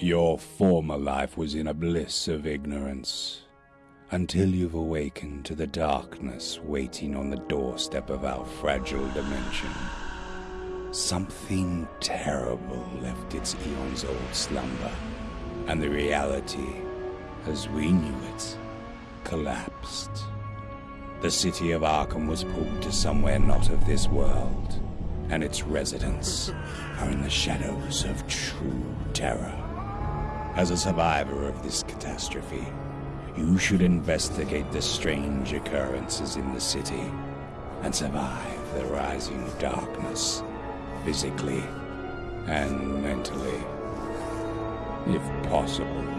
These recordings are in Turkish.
Your former life was in a bliss of ignorance until you've awakened to the darkness waiting on the doorstep of our fragile dimension. Something terrible left its eons old slumber, and the reality, as we knew it, collapsed. The city of Arkham was pulled to somewhere not of this world, and its residents are in the shadows of true terror. As a survivor of this catastrophe, you should investigate the strange occurrences in the city and survive the rising darkness, physically and mentally, if possible.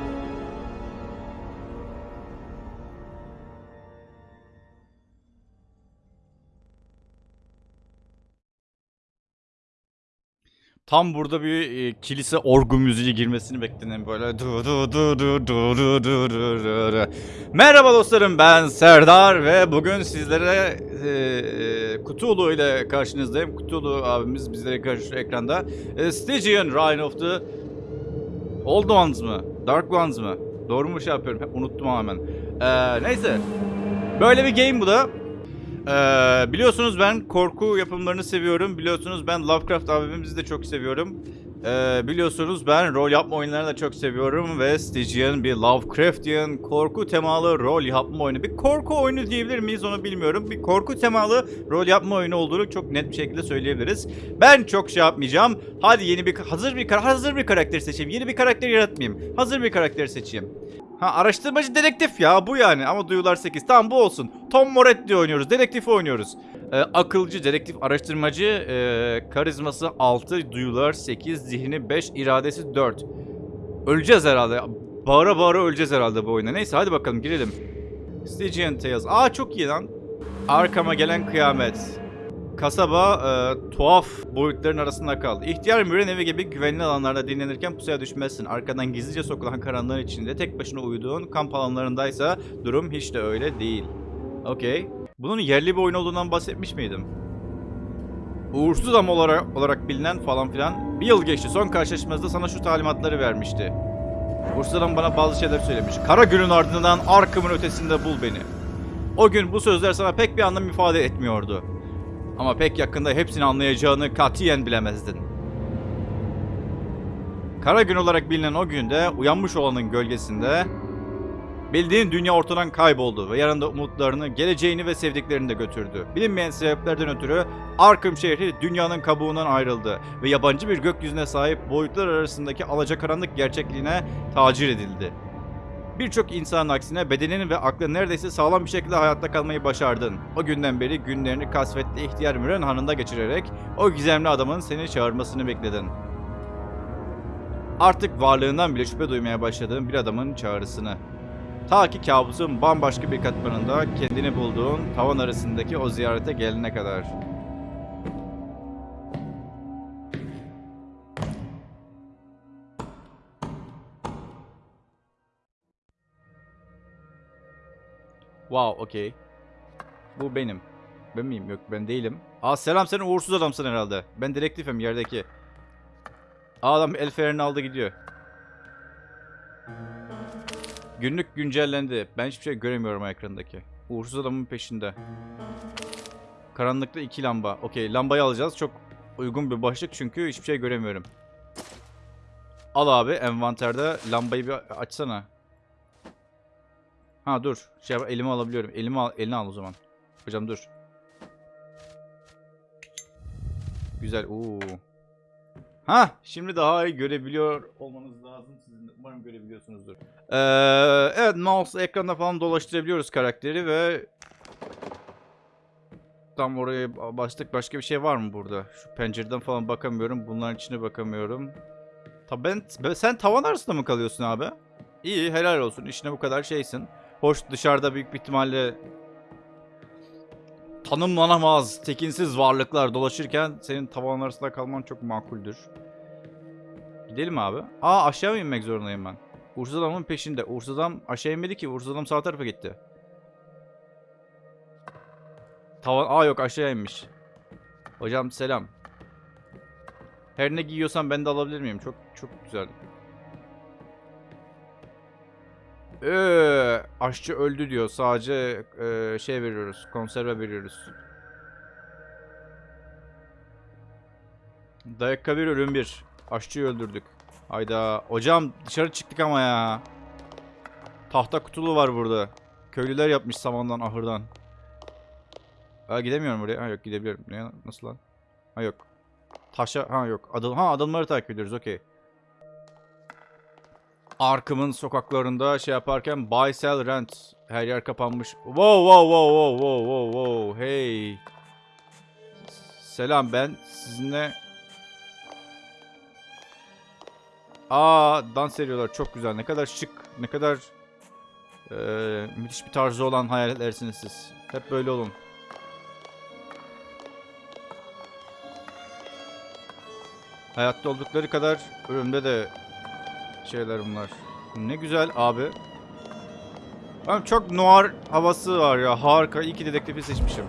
Tam burada bir e, kilise orgu müziği girmesini beklenen böyle du du du du du du du du du du. Merhaba dostlarım ben Serdar ve bugün sizlere e, e, Kutulu ile karşınızdayım. Kutulu abimiz bizlere karşı ekranda. E, Stygian Reign of the Old Ones mı? Dark Ones mı? Doğru mu şey yapıyorum? Unuttum hemen. E, neyse. Böyle bir game bu da. Ee, biliyorsunuz ben korku yapımlarını seviyorum. Biliyorsunuz ben Lovecraft abimizi de çok seviyorum. Ee, biliyorsunuz ben rol yapma oyunlarını da çok seviyorum ve Stygian bir Lovecraftian korku temalı rol yapma oyunu. Bir korku oyunu diyebilir miyiz onu bilmiyorum. Bir korku temalı rol yapma oyunu olduğunu çok net bir şekilde söyleyebiliriz. Ben çok şey yapmayacağım. Hadi yeni bir hazır bir hazır bir karakter seçeyim. Yeni bir karakter yaratmayayım. Hazır bir karakter seçeyim. Ha araştırmacı dedektif ya bu yani ama duyular 8. Tamam bu olsun. Tom Moretti oynuyoruz. Dedektif oynuyoruz. Ee, akılcı, dedektif, araştırmacı, e, karizması 6, duyular 8, zihni 5, iradesi 4. Öleceğiz herhalde. Bağıra bağıra öleceğiz herhalde bu oyunda. Neyse hadi bakalım girelim. Stygian Tales. Aa çok iyi lan. Arkama gelen kıyamet. Kasaba e, tuhaf boyutların arasında kaldı. İhtiyar Müren evi gibi güvenli alanlarda dinlenirken pusuya düşmezsin. Arkadan gizlice sokulan karanlığın içinde tek başına uyuduğun kamp alanlarındaysa durum hiç de öyle değil. Okey. Bunun yerli bir oyun olduğundan bahsetmiş miydim? Uğursuz adam olarak, olarak bilinen falan filan. Bir yıl geçti. Son karşılaşmamızda sana şu talimatları vermişti. Uğursuz adam bana bazı şeyler söylemiş. Kara günün ardından Arkham'ın ötesinde bul beni. O gün bu sözler sana pek bir anlam ifade etmiyordu. Ama pek yakında hepsini anlayacağını katiyen bilemezdin. Kara gün olarak bilinen o günde uyanmış olanın gölgesinde bildiğin dünya ortadan kayboldu ve yanında umutlarını, geleceğini ve sevdiklerini de götürdü. Bilinmeyen sebeplerden ötürü Arkham şehri dünyanın kabuğundan ayrıldı ve yabancı bir gökyüzüne sahip boyutlar arasındaki alacakaranlık gerçekliğine tacir edildi. Birçok insanın aksine bedenin ve aklın neredeyse sağlam bir şekilde hayatta kalmayı başardın. O günden beri günlerini kasvetli ihtiyar Müren Hanı'nda geçirerek o gizemli adamın seni çağırmasını bekledin. Artık varlığından bile şüphe duymaya başladığın bir adamın çağrısını. Ta ki kabusun bambaşka bir katmanında kendini bulduğun tavan arasındaki o ziyarete gelene kadar. Wow, okey. Bu benim. Ben miyim? Yok ben değilim. Aa selam sen uğursuz adamsın herhalde. Ben direktifim yerdeki. Aa, adam el fenerini aldı gidiyor. Günlük güncellendi. Ben hiçbir şey göremiyorum ekrandaki. Uğursuz adamın peşinde. Karanlıkta iki lamba. Okey lambayı alacağız. Çok uygun bir başlık çünkü hiçbir şey göremiyorum. Al abi envanterde lambayı bir açsana. Ha dur. Şey yap- elime alabiliyorum. Elimi al, elini al o zaman. Hocam dur. Güzel. Oo. Ha, şimdi daha iyi görebiliyor olmanız lazım. Sizin umarım görebiliyorsunuzdur. Ee, evet, mouse ekranda falan dolaştırabiliyoruz karakteri ve tam oraya başlık başka bir şey var mı burada? Şu pencereden falan bakamıyorum. Bunların içine bakamıyorum. Ta ben, ben- sen tavan arasında mı kalıyorsun abi? İyi, helal olsun. İşine bu kadar şeysin. Hoş dışarıda büyük bir ihtimalle tanımlanamaz, tekinsiz varlıklar dolaşırken senin tavan arasında kalman çok makuldür. Gidelim abi. Aa aşağı mı inmek zorundayım ben? Uğursuz adamın peşinde. Uğursuz adam aşağı inmedi ki. Uğursuz adam sağ tarafa gitti. Tavan... Aa yok aşağı inmiş. Hocam selam. Her ne giyiyorsan ben de alabilir miyim? Çok çok güzel. Ee, aşçı öldü diyor. Sadece e, şey veriyoruz. Konserve veriyoruz. Dakika bir ölüm bir. Aşçıyı öldürdük. Hayda. Hocam dışarı çıktık ama ya. Tahta kutulu var burada. Köylüler yapmış samandan ahırdan. Ha gidemiyorum buraya. Ha yok gidebiliyorum. Nasıl lan? Ha yok. Taşa ha yok. Adım ha adımları takip ediyoruz. Okey. Arkım'ın sokaklarında şey yaparken buy sell rent her yer kapanmış. Wow wow wow wow wow wow wow hey. Selam ben sizinle Aa dans ediyorlar çok güzel ne kadar şık ne kadar eee, müthiş bir tarzı olan hayallersiniz siz. Hep böyle olun. Hayatta oldukları kadar ölümde de şeyler bunlar. Ne güzel abi. Abi çok noir havası var ya. Harika. İyi ki dedektifi seçmişim.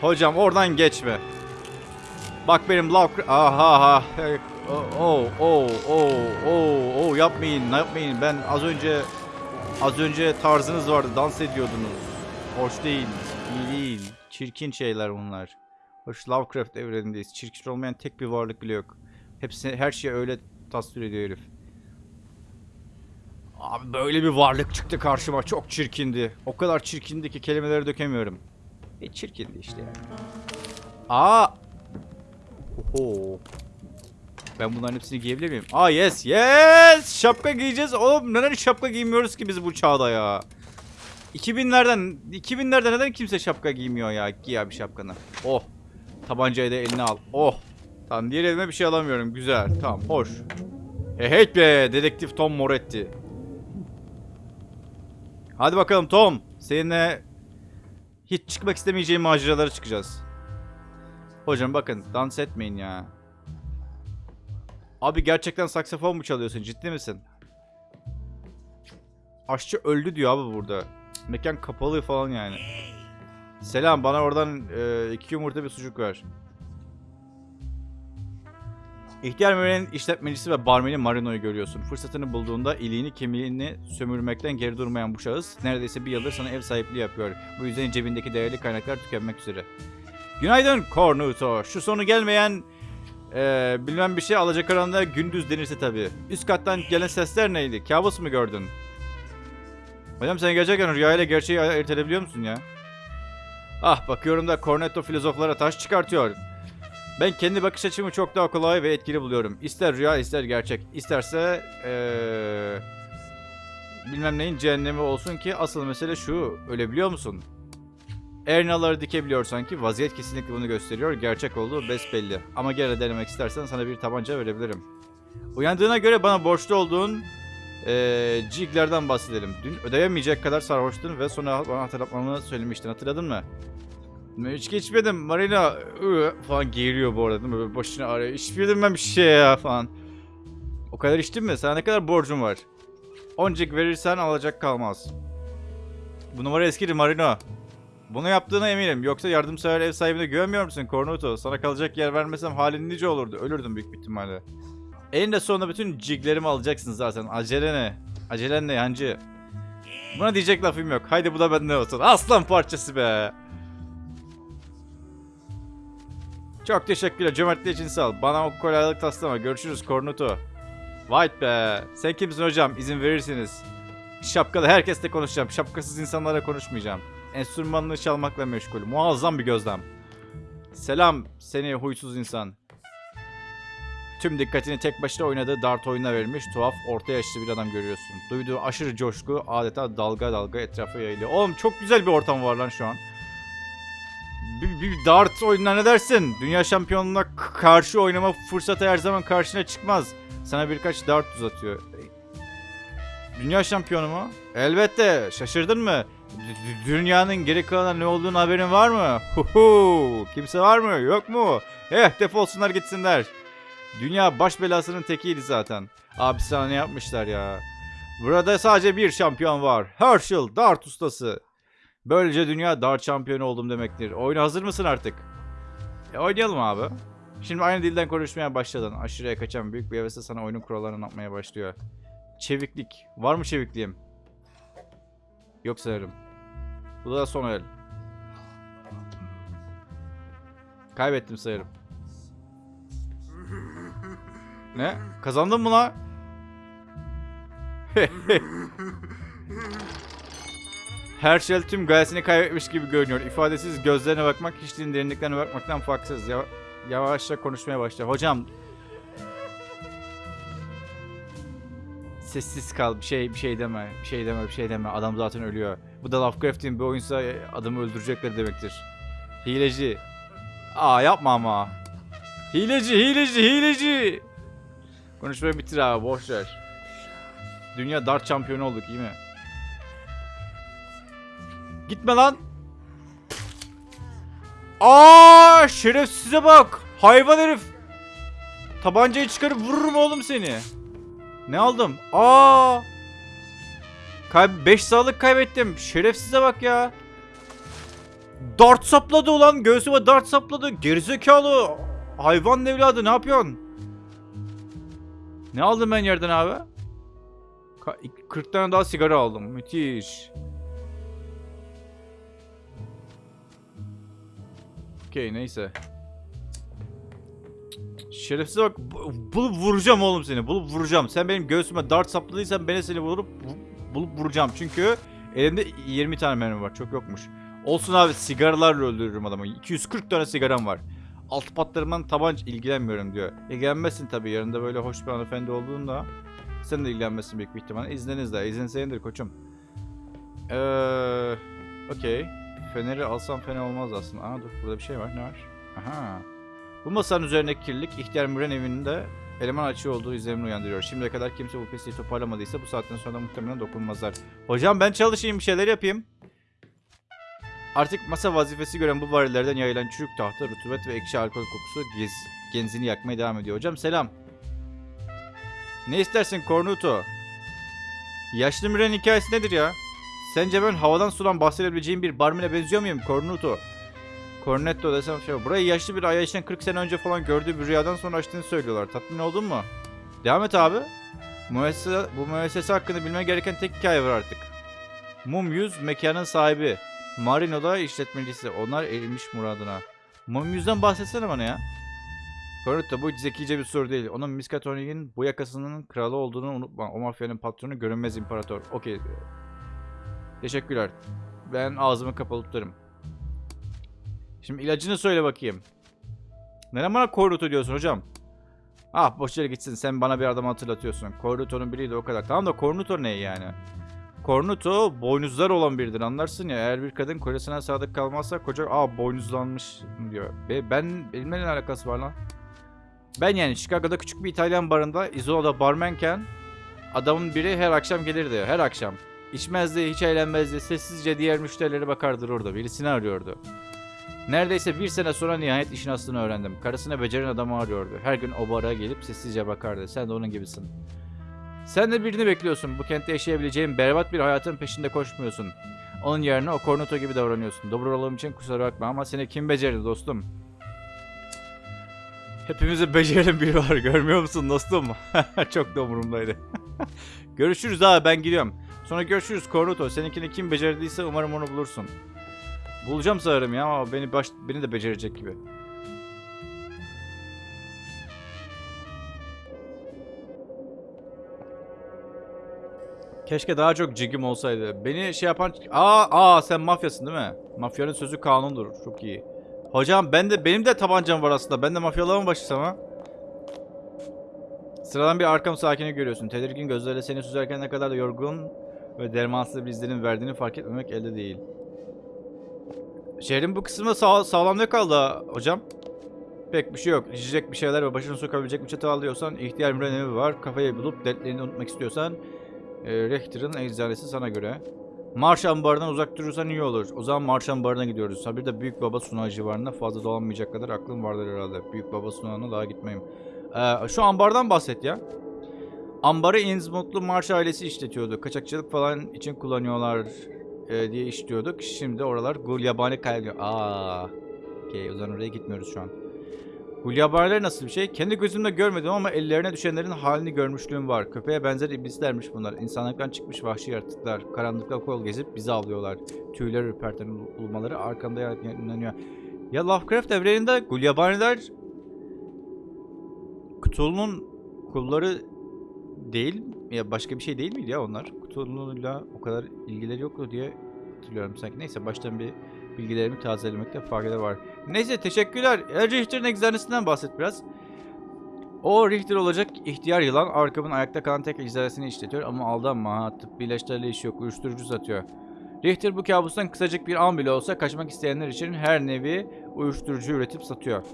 Hocam oradan geçme. Bak benim love... Aha ha. Oh oh oh oh oh yapmayın yapmayın. Ben az önce az önce tarzınız vardı. Dans ediyordunuz. Hoş değil. iyi değil. Çirkin şeyler bunlar. Hoş Lovecraft evrenindeyiz. Çirkin olmayan tek bir varlık bile yok. Hepsi her şey öyle tasvir ediyor herif. Abi böyle bir varlık çıktı karşıma. Çok çirkindi. O kadar çirkindi ki kelimeleri dökemiyorum. E çirkindi işte yani. Aa! Oho. Ben bunların hepsini giyebilir miyim? Aa yes yes! Şapka giyeceğiz. Oğlum neden şapka giymiyoruz ki biz bu çağda ya? 2000'lerden 2000'lerde neden kimse şapka giymiyor ya? Giy abi şapkanı. Oh. Tabancayı da eline al. Oh. Tamam diğer elime bir şey alamıyorum. Güzel. Tamam hoş. He hey be dedektif Tom Moretti. Hadi bakalım Tom. Seninle hiç çıkmak istemeyeceğim maceralara çıkacağız. Hocam bakın dans etmeyin ya. Abi gerçekten saksafon mu çalıyorsun? Ciddi misin? Aşçı öldü diyor abi burada. Mekan kapalı falan yani. Selam bana oradan e, iki yumurta bir sucuk ver. İhtiyar Meyve'nin işletmecisi ve barmeni Marino'yu görüyorsun. Fırsatını bulduğunda iliğini kemiğini sömürmekten geri durmayan bu şahıs neredeyse bir yıldır sana ev sahipliği yapıyor. Bu yüzden cebindeki değerli kaynaklar tükenmek üzere. Günaydın Cornuto. Şu sonu gelmeyen e, bilmem bir şey alacakaranlığa gündüz denirse tabii. Üst kattan gelen sesler neydi? Kabus mu gördün? Hocam sen gerçekten rüyayla gerçeği ayırt edebiliyor musun ya? Ah bakıyorum da Cornetto filozoflara taş çıkartıyor. Ben kendi bakış açımı çok daha kolay ve etkili buluyorum. İster rüya ister gerçek. İsterse eee bilmem neyin cehennemi olsun ki asıl mesele şu. Ölebiliyor musun? Ernaları dikebiliyor sanki. Vaziyet kesinlikle bunu gösteriyor. Gerçek olduğu besbelli. Ama gene denemek istersen sana bir tabanca verebilirim. Uyandığına göre bana borçlu olduğun ciglerden bahsedelim. Dün ödeyemeyecek kadar sarhoştun ve sonra bana hatırlatmamı söylemiştin. Hatırladın mı? Hiç geçmedim. Marina ıı, falan geğiriyor bu arada değil mi? Böyle başını ağrıyor. İçmedim ben bir şey ya falan. O kadar içtin mi? Sana ne kadar borcum var? Oncik verirsen alacak kalmaz. Bu numara eskidir Marino. Bunu yaptığına eminim. Yoksa yardımsever ev sahibine güvenmiyor musun Cornuto? Sana kalacak yer vermesem halin nice olurdu. Ölürdüm büyük ihtimalle. Eninde sonunda bütün ciglerimi alacaksın zaten. Acele ne? Acelen ne yancı? Buna diyecek lafım yok. Haydi bu da benden olsun. Aslan parçası be. Çok teşekkürler. Cömertliği için sağ ol. Bana o kolaylık taslama. Görüşürüz Cornuto. White be. Sen kimsin hocam? İzin verirsiniz. Şapkalı herkesle konuşacağım. Şapkasız insanlara konuşmayacağım. Enstrümanını çalmakla meşgul. Muazzam bir gözlem. Selam seni huysuz insan. Tüm dikkatini tek başına oynadığı dart oyununa verilmiş tuhaf orta yaşlı bir adam görüyorsun. Duyduğu aşırı coşku adeta dalga dalga etrafa yayılıyor. Oğlum çok güzel bir ortam var lan şu an. Bir, bir dart oyununa ne dersin? Dünya şampiyonluğuna k- karşı oynama fırsatı her zaman karşına çıkmaz. Sana birkaç dart uzatıyor. Dünya şampiyonu mu? Elbette. Şaşırdın mı? D- Dünyanın geri kalanında ne olduğunu haberin var mı? Huhu. Kimse var mı? Yok mu? Eh defolsunlar gitsinler. Dünya baş belasının tekiydi zaten. Abi sana ne yapmışlar ya? Burada sadece bir şampiyon var. Herschel, dart ustası. Böylece dünya dart şampiyonu oldum demektir. Oyuna hazır mısın artık? E oynayalım abi. Şimdi aynı dilden konuşmaya başladın. Aşırıya kaçan büyük bir hevesle sana oyunun kurallarını anlatmaya başlıyor. Çeviklik. Var mı çevikliğim? Yok sanırım. Bu da son el. Kaybettim sayarım. Ne? Kazandın mı la? Herschel tüm gayesini kaybetmiş gibi görünüyor. İfadesiz gözlerine bakmak hiçliğin derinliklerine bakmaktan farksız. Ya yavaşça konuşmaya başla. Hocam Sessiz kal. Bir şey bir şey deme. Bir şey deme. Bir şey deme. Adam zaten ölüyor. Bu da Lovecraft'in bir oyunsa adamı öldürecekler demektir. Hileci. Aa yapma ama. Hileci, hileci, hileci. Konuşmayı bitir abi. Boş ver. Dünya dart şampiyonu olduk iyi mi? Gitme lan. Aa şerefsize bak. Hayvan herif. Tabancayı çıkarıp vururum oğlum seni. Ne aldım? Aa! Kayb 5 sağlık kaybettim. Şerefsize bak ya. Dart sapladı ulan. Göğsüme dart sapladı. Gerizekalı. Hayvan evladı ne yapıyorsun? Ne aldım ben yerden abi? Ka- 40 tane daha sigara aldım. Müthiş. Okey neyse. Şerefsize bak bu- bulup vuracağım oğlum seni bulup vuracağım. Sen benim göğsüme dart sapladıysan ben de seni bulup vu- bulup vuracağım. Çünkü elimde 20 tane mermi var çok yokmuş. Olsun abi sigaralarla öldürürüm adamı. 240 tane sigaram var. Altı patlarımdan tabanca ilgilenmiyorum diyor. İlgilenmezsin tabii yanında böyle hoş bir hanımefendi olduğunda. Sen de ilgilenmezsin büyük bir ihtimalle. İzninizle. İzin senindir koçum. Eee... Okey. Feneri alsam fena olmaz aslında. Aa dur burada bir şey var. Ne var? Aha. Bu masanın üzerindeki kirlilik ihtiyar Müren evinde eleman açığı olduğu izlenimini uyandırıyor. Şimdiye kadar kimse bu pisliği toparlamadıysa bu saatten sonra da muhtemelen dokunmazlar. Hocam ben çalışayım bir şeyler yapayım. Artık masa vazifesi gören bu varillerden yayılan çürük tahta, rutubet ve ekşi alkol kokusu gez, genzini yakmaya devam ediyor. Hocam selam. Ne istersin Cornuto? Yaşlı Müren hikayesi nedir ya? Sence ben havadan sudan bahsedebileceğim bir barmene benziyor muyum Cornuto? Cornetto desem şey Burayı yaşlı bir Ayyaş'ın 40 sene önce falan gördüğü bir rüyadan sonra açtığını söylüyorlar. Tatmin oldun mu? Devam et abi. Müessese, bu müessese hakkında bilmen gereken tek hikaye var artık. Mum Yüz mekanın sahibi. Marino'da işletmecisi. Onlar erilmiş muradına. Mum Yüz'den bahsetsene bana ya. Cornetto bu zekice bir soru değil. Onun Miskatonik'in bu yakasının kralı olduğunu unutma. O mafyanın patronu görünmez imparator. Okey. Teşekkürler. Ben ağzımı kapalı tutarım. Şimdi ilacını söyle bakayım. Neden bana Corruto diyorsun hocam? Ah boş yere gitsin sen bana bir adam hatırlatıyorsun. Corruto'nun biriydi o kadar. Tamam da Cornuto ne yani? Cornuto boynuzlar olan biridir anlarsın ya. Eğer bir kadın kocasına sadık kalmazsa koca aa boynuzlanmış diyor. Be, ben benimle alakası var lan? Ben yani Chicago'da küçük bir İtalyan barında Izola'da barmenken adamın biri her akşam gelirdi. Her akşam. İçmezdi, hiç eğlenmezdi. Sessizce diğer müşterilere bakardı orada. Birisini arıyordu. Neredeyse bir sene sonra nihayet işin aslını öğrendim. Karısına beceren adamı arıyordu. Her gün o bara gelip sessizce bakardı. Sen de onun gibisin. Sen de birini bekliyorsun. Bu kentte yaşayabileceğin berbat bir hayatın peşinde koşmuyorsun. Onun yerine o kornuto gibi davranıyorsun. Dobro olduğum için kusura bakma ama seni kim becerdi dostum? Hepimizin beceren biri var. Görmüyor musun dostum? Çok da umurumdaydı. görüşürüz abi ben gidiyorum. Sonra görüşürüz Kornuto. Seninkini kim becerdiyse umarım onu bulursun. Bulacağım sanırım ya ama beni baş, beni de becerecek gibi. Keşke daha çok cigim olsaydı. Beni şey yapan... Aa, aa sen mafyasın değil mi? Mafyanın sözü kanundur. Çok iyi. Hocam ben de benim de tabancam var aslında. Ben de mafyalığa mı başlasam ha? Sıradan bir arkam sakini görüyorsun. Tedirgin gözlerle seni süzerken ne kadar da yorgun ve dermansız bir izlenim verdiğini fark etmemek elde değil. Şehrin bu kısmında sağ, sağlam ne kaldı hocam? Pek bir şey yok. İçecek bir şeyler ve başını sokabilecek bir çatı alıyorsan ihtiyar evi var. Kafayı bulup dertlerini unutmak istiyorsan e, Rechter'ın eczanesi sana göre. Marş ambarından uzak durursan iyi olur. O zaman Marş ambarına gidiyoruz. Ha bir de Büyük Baba Sunağı civarında fazla dolanmayacak kadar aklım vardır herhalde. Büyük Baba Sunağı'na daha gitmeyeyim. Ee, şu ambardan bahset ya. Ambarı Innsmouth'lu Marş ailesi işletiyordu. Kaçakçılık falan için kullanıyorlar e, diye işliyorduk. Şimdi oralar gul yabani kaygı. Aa. Okey o zaman oraya gitmiyoruz şu an. Gulyabaniler nasıl bir şey? Kendi gözümle görmedim ama ellerine düşenlerin halini görmüşlüğüm var. Köpeğe benzer iblislermiş bunlar. İnsanlıktan çıkmış vahşi yaratıklar. Karanlıkta kol gezip bizi avlıyorlar. Tüyler ürperten ul- ulmaları arkamda yayınlanıyor. Ya Lovecraft evreninde Gulyabaniler Cthulhu'nun kulları değil ya başka bir şey değil miydi ya onlar? Cthulhu'yla o kadar ilgileri yoktu diye hatırlıyorum sanki. Neyse baştan bir bilgilerimi tazelemekte fayda var. Neyse teşekkürler. Richter'ın egzersizinden bahset biraz. O Richter olacak ihtiyar yılan Arkham'ın ayakta kalan tek egzersizini işletiyor ama aldanma ha tıbbi ilaçlarla işi yok uyuşturucu satıyor. Richter bu kabustan kısacık bir an bile olsa kaçmak isteyenler için her nevi uyuşturucu üretip satıyor.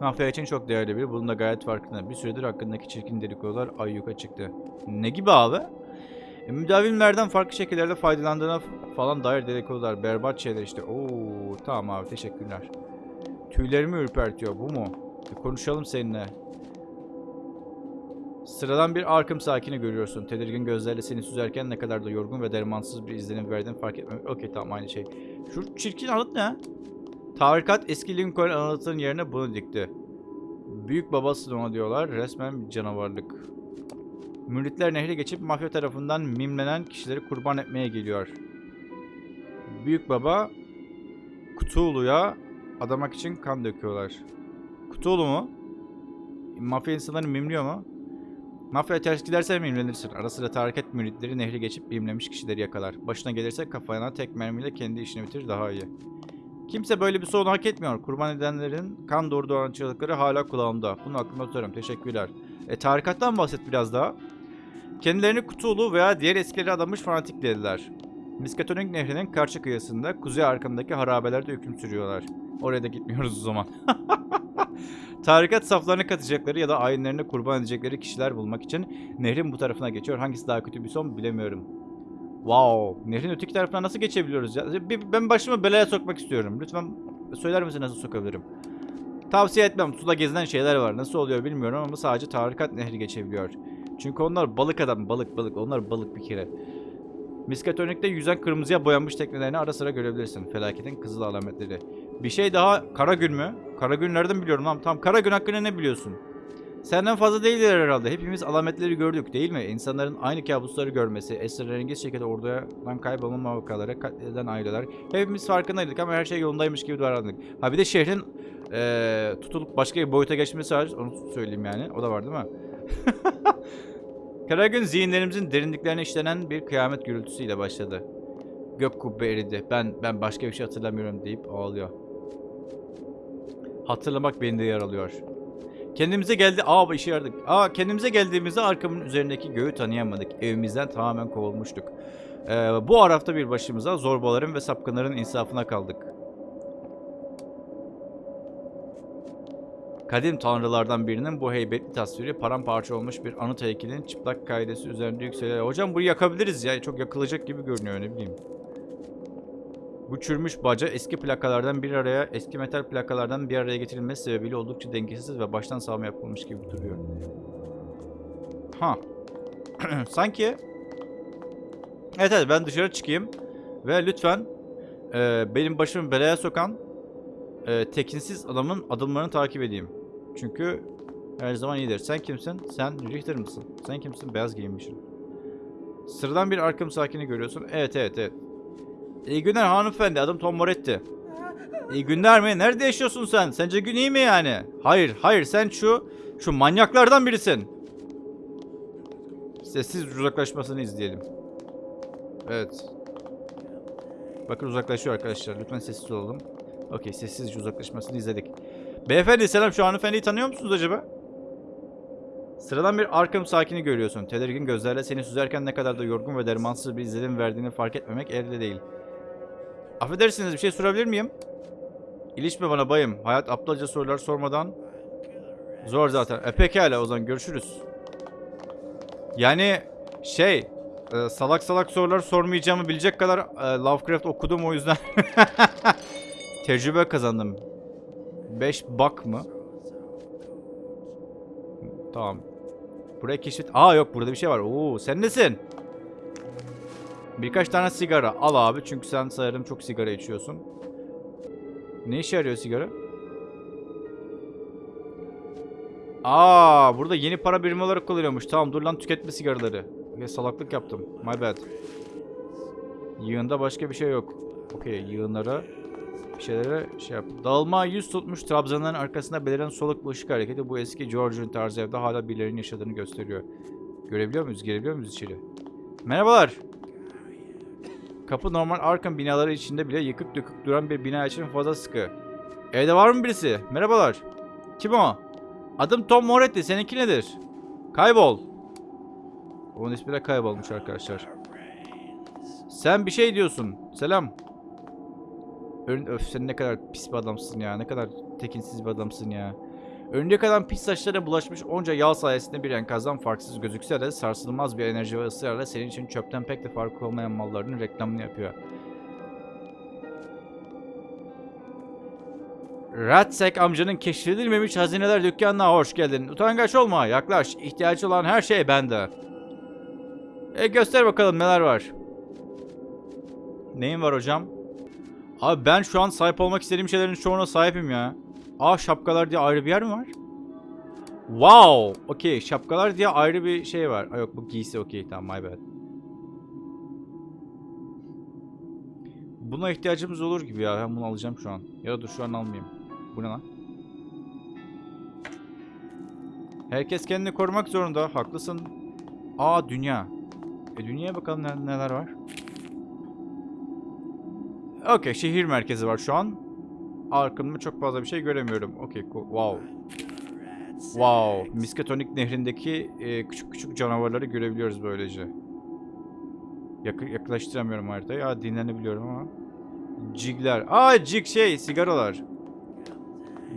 Mafya için çok değerli biri. Bunun da gayet farkında. Bir süredir hakkındaki çirkin dedikodular ayyuka çıktı. Ne gibi abi? E, müdavimlerden farklı şekillerde faydalandığına falan dair dedikodular. Berbat şeyler işte. Oo, tamam abi teşekkürler. Tüylerimi ürpertiyor. Bu mu? Bir konuşalım seninle. Sıradan bir Arkham sakini görüyorsun. Tedirgin gözlerle seni süzerken ne kadar da yorgun ve dermansız bir izlenim verdiğini fark etmem. Okey tamam aynı şey. Şu çirkin anıt ne? Tarikat eski Lincoln anıtının yerine bunu dikti. Büyük babası ona diyorlar. Resmen bir canavarlık. Müritler nehri geçip mafya tarafından mimlenen kişileri kurban etmeye geliyor. Büyük baba Cthulhu'ya adamak için kan döküyorlar. Cthulhu mu? Mafya insanları mimliyor mu? Mafya ters giderse mimlenirsin. Ara sıra tarikat müritleri nehri geçip mimlemiş kişileri yakalar. Başına gelirse kafana tek mermiyle kendi işini bitir daha iyi. Kimse böyle bir son hak etmiyor. Kurban edenlerin kan doğru doğan çığlıkları hala kulağımda. Bunu aklımda tutarım. Teşekkürler. E tarikattan bahset biraz daha. Kendilerini Cthulhu veya diğer eskileri adamış fanatik dediler. Miskatonik Nehri'nin karşı kıyısında kuzey arkamdaki harabelerde hüküm sürüyorlar. Oraya da gitmiyoruz o zaman. Tarikat saflarına katacakları ya da ayinlerine kurban edecekleri kişiler bulmak için nehrin bu tarafına geçiyor. Hangisi daha kötü bir son bilemiyorum. Wow. Nehrin öteki tarafına nasıl geçebiliyoruz ya? Ben başımı belaya sokmak istiyorum. Lütfen söyler misin nasıl sokabilirim? Tavsiye etmem. Suda gezilen şeyler var. Nasıl oluyor bilmiyorum ama sadece tarikat nehri geçebiliyor. Çünkü onlar balık adam. Balık balık. Onlar balık bir kere. Miskatonik'te yüzen kırmızıya boyanmış teknelerini ara sıra görebilirsin. Felaketin kızıl alametleri. Bir şey daha. Karagül mü? Karagül nereden biliyorum lan? Tamam Karagül hakkında ne biliyorsun? Senden fazla değildir herhalde. Hepimiz alametleri gördük değil mi? İnsanların aynı kabusları görmesi, esrarengiz şekilde ordudan kaybolma vakaları, katleden aileler. Hepimiz farkındaydık ama her şey yolundaymış gibi davrandık. Ha bir de şehrin eee tutulup başka bir boyuta geçmesi var. Onu söyleyeyim yani. O da var değil mi? Karagün zihinlerimizin derinliklerine işlenen bir kıyamet gürültüsüyle başladı. Gök kubbe eridi. Ben ben başka bir şey hatırlamıyorum deyip ağlıyor. Hatırlamak beni de yaralıyor. Kendimize geldi. Aa işe yaradık. Aa kendimize geldiğimizde arkamın üzerindeki göğü tanıyamadık. Evimizden tamamen kovulmuştuk. Ee, bu arafta bir başımıza zorbaların ve sapkınların insafına kaldık. Kadim tanrılardan birinin bu heybetli tasviri paramparça olmuş bir anıt heykelin çıplak kaidesi üzerinde yükseliyor. Hocam bunu yakabiliriz ya. Çok yakılacak gibi görünüyor ne bileyim. Bu çürümüş baca eski plakalardan bir araya, eski metal plakalardan bir araya getirilmesi sebebiyle oldukça dengesiz ve baştan sağma yapılmış gibi duruyor. Ha. Sanki Evet evet ben dışarı çıkayım ve lütfen e, benim başımı belaya sokan e, tekinsiz adamın adımlarını takip edeyim. Çünkü her zaman iyidir. Sen kimsin? Sen Richter mısın? Sen kimsin? Beyaz giyinmişsin. Sıradan bir Arkham sakini görüyorsun. Evet evet evet. İyi günler hanımefendi. Adım Tom Moretti. İyi günler mi? Nerede yaşıyorsun sen? Sence gün iyi mi yani? Hayır, hayır. Sen şu şu manyaklardan birisin. Sessiz uzaklaşmasını izleyelim. Evet. Bakın uzaklaşıyor arkadaşlar. Lütfen sessiz olalım. Okey, sessizce uzaklaşmasını izledik. Beyefendi selam. Şu hanımefendiyi tanıyor musunuz acaba? Sıradan bir Arkham sakini görüyorsun. Tedirgin gözlerle seni süzerken ne kadar da yorgun ve dermansız bir izlenim verdiğini fark etmemek elde değil. Affedersiniz bir şey sorabilir miyim? İlişme bana bayım. Hayat aptalca sorular sormadan zor zaten. E pekala o zaman görüşürüz. Yani şey e, salak salak sorular sormayacağımı bilecek kadar e, Lovecraft okudum o yüzden tecrübe kazandım. 5 bak mı? Tamam. Buraya keşfet. Aa yok burada bir şey var. Oo sen nesin? Birkaç tane sigara al abi çünkü sen sanırım çok sigara içiyorsun. Ne işe yarıyor sigara? Aa, burada yeni para birimi olarak kullanıyormuş. Tamam dur lan tüketme sigaraları. Ya salaklık yaptım. My bad. Yığında başka bir şey yok. Okey yığınlara bir şeylere şey yap. Dağılma yüz tutmuş trabzanların arkasında beliren soluk ışık hareketi bu eski Georgian tarzı evde hala birilerinin yaşadığını gösteriyor. Görebiliyor muyuz? Girebiliyor muyuz içeri? Merhabalar. Kapı normal Arkham binaları içinde bile yıkık dökük duran bir bina için fazla sıkı. Evde var mı birisi? Merhabalar. Kim o? Adım Tom Moretti. Seninki nedir? Kaybol. Onun ismi de kaybolmuş arkadaşlar. Sen bir şey diyorsun. Selam. Öf sen ne kadar pis bir adamsın ya. Ne kadar tekinsiz bir adamsın ya. Önüne kalan pis saçlara bulaşmış onca yağ sayesinde bir enkazdan farksız gözükse de sarsılmaz bir enerji ve ısrarla senin için çöpten pek de farkı olmayan mallarının reklamını yapıyor. Ratsek amcanın keşfedilmemiş hazineler dükkanına hoş geldin. Utangaç olma, yaklaş. İhtiyacı olan her şey bende. E göster bakalım neler var. Neyin var hocam? Abi ben şu an sahip olmak istediğim şeylerin çoğuna sahibim ya. Aa şapkalar diye ayrı bir yer mi var? Wow. Okey şapkalar diye ayrı bir şey var. Aa, yok bu giysi okey tamam my bad. Buna ihtiyacımız olur gibi ya. Ben bunu alacağım şu an. Ya dur şu an almayayım. Bu ne lan? Herkes kendini korumak zorunda. Haklısın. Aa dünya. E dünyaya bakalım ne- neler var. Okey şehir merkezi var şu an. Arkamda çok fazla bir şey göremiyorum. Okey. Wow. Wow. Miskatonik nehrindeki e, küçük küçük canavarları görebiliyoruz böylece. Yakı, yaklaştıramıyorum haritayı. Aa dinlenebiliyorum ama. Cigler. Aa cig şey sigaralar.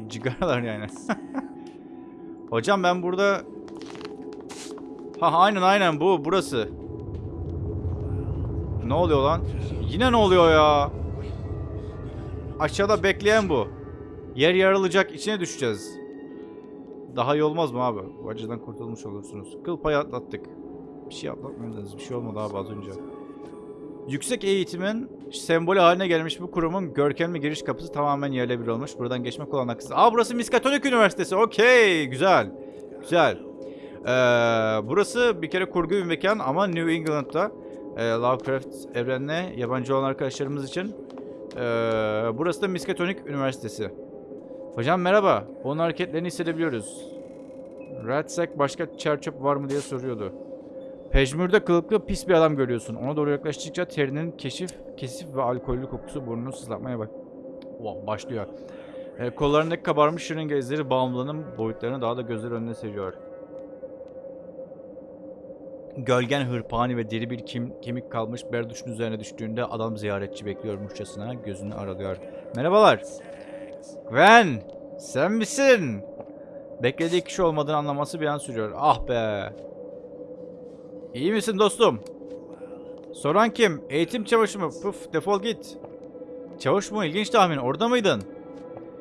Cigaralar yani. Hocam ben burada... Ha aynen aynen bu burası. Ne oluyor lan? Yine ne oluyor ya? Aşağıda bekleyen bu. Yer yarılacak içine düşeceğiz. Daha iyi olmaz mı abi? Bu acıdan kurtulmuş olursunuz. Kıl payı atlattık. Bir şey atlatmadınız. Bir şey olmadı abi az önce. Yüksek eğitimin sembolü haline gelmiş bu kurumun görkemli giriş kapısı tamamen yerle bir olmuş. Buradan geçmek olanaksız. Aa burası Miskatonik Üniversitesi. Okey. Güzel. Güzel. Ee, burası bir kere kurgu bir mekan ama New England'da e, Lovecraft evrenine yabancı olan arkadaşlarımız için ee, burası da Miskatonik Üniversitesi. Hocam merhaba. Onun hareketlerini hissedebiliyoruz. Ratsack başka çerçöp var mı diye soruyordu. Pejmürde kılıklı pis bir adam görüyorsun. Ona doğru yaklaştıkça terinin keşif, kesif ve alkollü kokusu burnunu sızlatmaya bak. Wow, başlıyor. Ee, kollarındaki kabarmış şırınga izleri bağımlılığının boyutlarını daha da gözler önüne seriyor. Gölgen hırpani ve deri bir kim, kemik kalmış berduşun üzerine düştüğünde adam ziyaretçi bekliyormuşçasına gözünü aralıyor. Merhabalar. Gwen, sen misin? Beklediği kişi olmadığını anlaması bir an sürüyor. Ah be. İyi misin dostum? Soran kim? Eğitim çavuşu mu? Puf defol git. Çavuş mu? İlginç tahmin. Orada mıydın?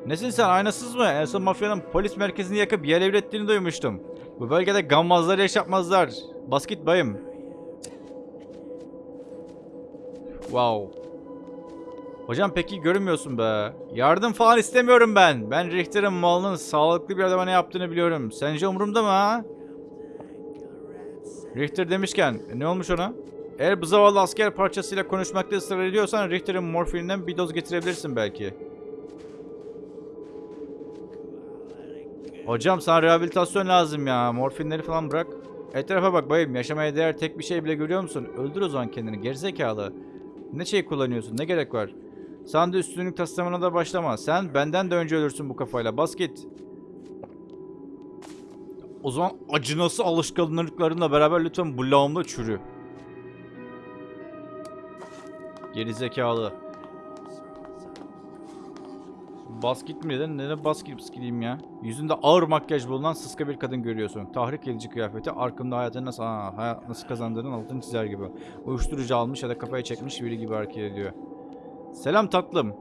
Nesin sen? Aynasız mı? En son mafyanın polis merkezini yakıp yer evrettiğini duymuştum. Bu bölgede gammazlar yaşatmazlar. Bas git bayım. Wow. Hocam peki görünmüyorsun be. Yardım falan istemiyorum ben. Ben Richter'ın malının sağlıklı bir adama ne yaptığını biliyorum. Sence umurumda mı ha? Richter demişken e, ne olmuş ona? Eğer bu zavallı asker parçasıyla konuşmakta ısrar ediyorsan Richter'ın morfininden bir doz getirebilirsin belki. Hocam sana rehabilitasyon lazım ya. Morfinleri falan bırak. Etrafa bak bayım. Yaşamaya değer tek bir şey bile görüyor musun? Öldür o zaman kendini. Gerizekalı. Ne şey kullanıyorsun? Ne gerek var? Sen de üstünlük taslamına da başlama. Sen benden de önce ölürsün bu kafayla. Bas git. O zaman acınası alışkanlıklarınla beraber lütfen bu lağımda çürü. Gerizekalı. Bas git mi dedin? Neden bas gideyim ya? Yüzünde ağır makyaj bulunan sıska bir kadın görüyorsun. Tahrik edici kıyafeti arkamda hayatını nasıl, aa, hayat nasıl kazandığının altını çizer gibi. Uyuşturucu almış ya da kafaya çekmiş biri gibi hareket ediyor. Selam tatlım.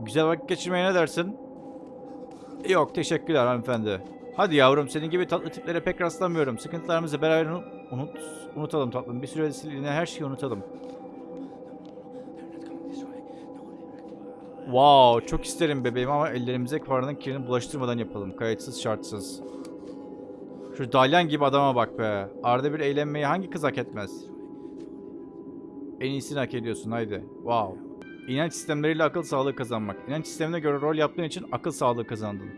Güzel vakit geçirmeye ne dersin? Yok teşekkürler hanımefendi. Hadi yavrum senin gibi tatlı tiplere pek rastlamıyorum. Sıkıntılarımızı beraber unut, unut unutalım tatlım. Bir süreliğine her şeyi unutalım. Wow, çok isterim bebeğim ama ellerimize paranın kirini bulaştırmadan yapalım. Kayıtsız şartsız. Şu dalyan gibi adama bak be. Arada bir eğlenmeyi hangi kız hak etmez? En iyisini hak ediyorsun haydi. Wow. İnanç sistemleriyle akıl sağlığı kazanmak. İnanç sistemine göre rol yaptığın için akıl sağlığı kazandın.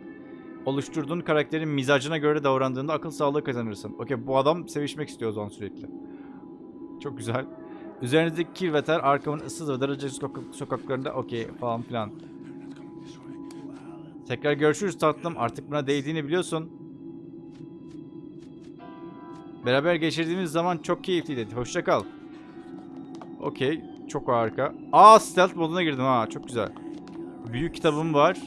Oluşturduğun karakterin mizacına göre davrandığında akıl sağlığı kazanırsın. Okey bu adam sevişmek istiyor o zaman sürekli. Çok güzel. Üzerinizdeki kir ve ter arkamın ıssız ve daracık sokak- sokaklarında okey falan filan. Tekrar görüşürüz tatlım. Artık buna değdiğini biliyorsun. Beraber geçirdiğimiz zaman çok keyifliydi. Hoşça kal. Okey. Çok harika. Aa stealth moduna girdim ha. Çok güzel. Büyük kitabım var.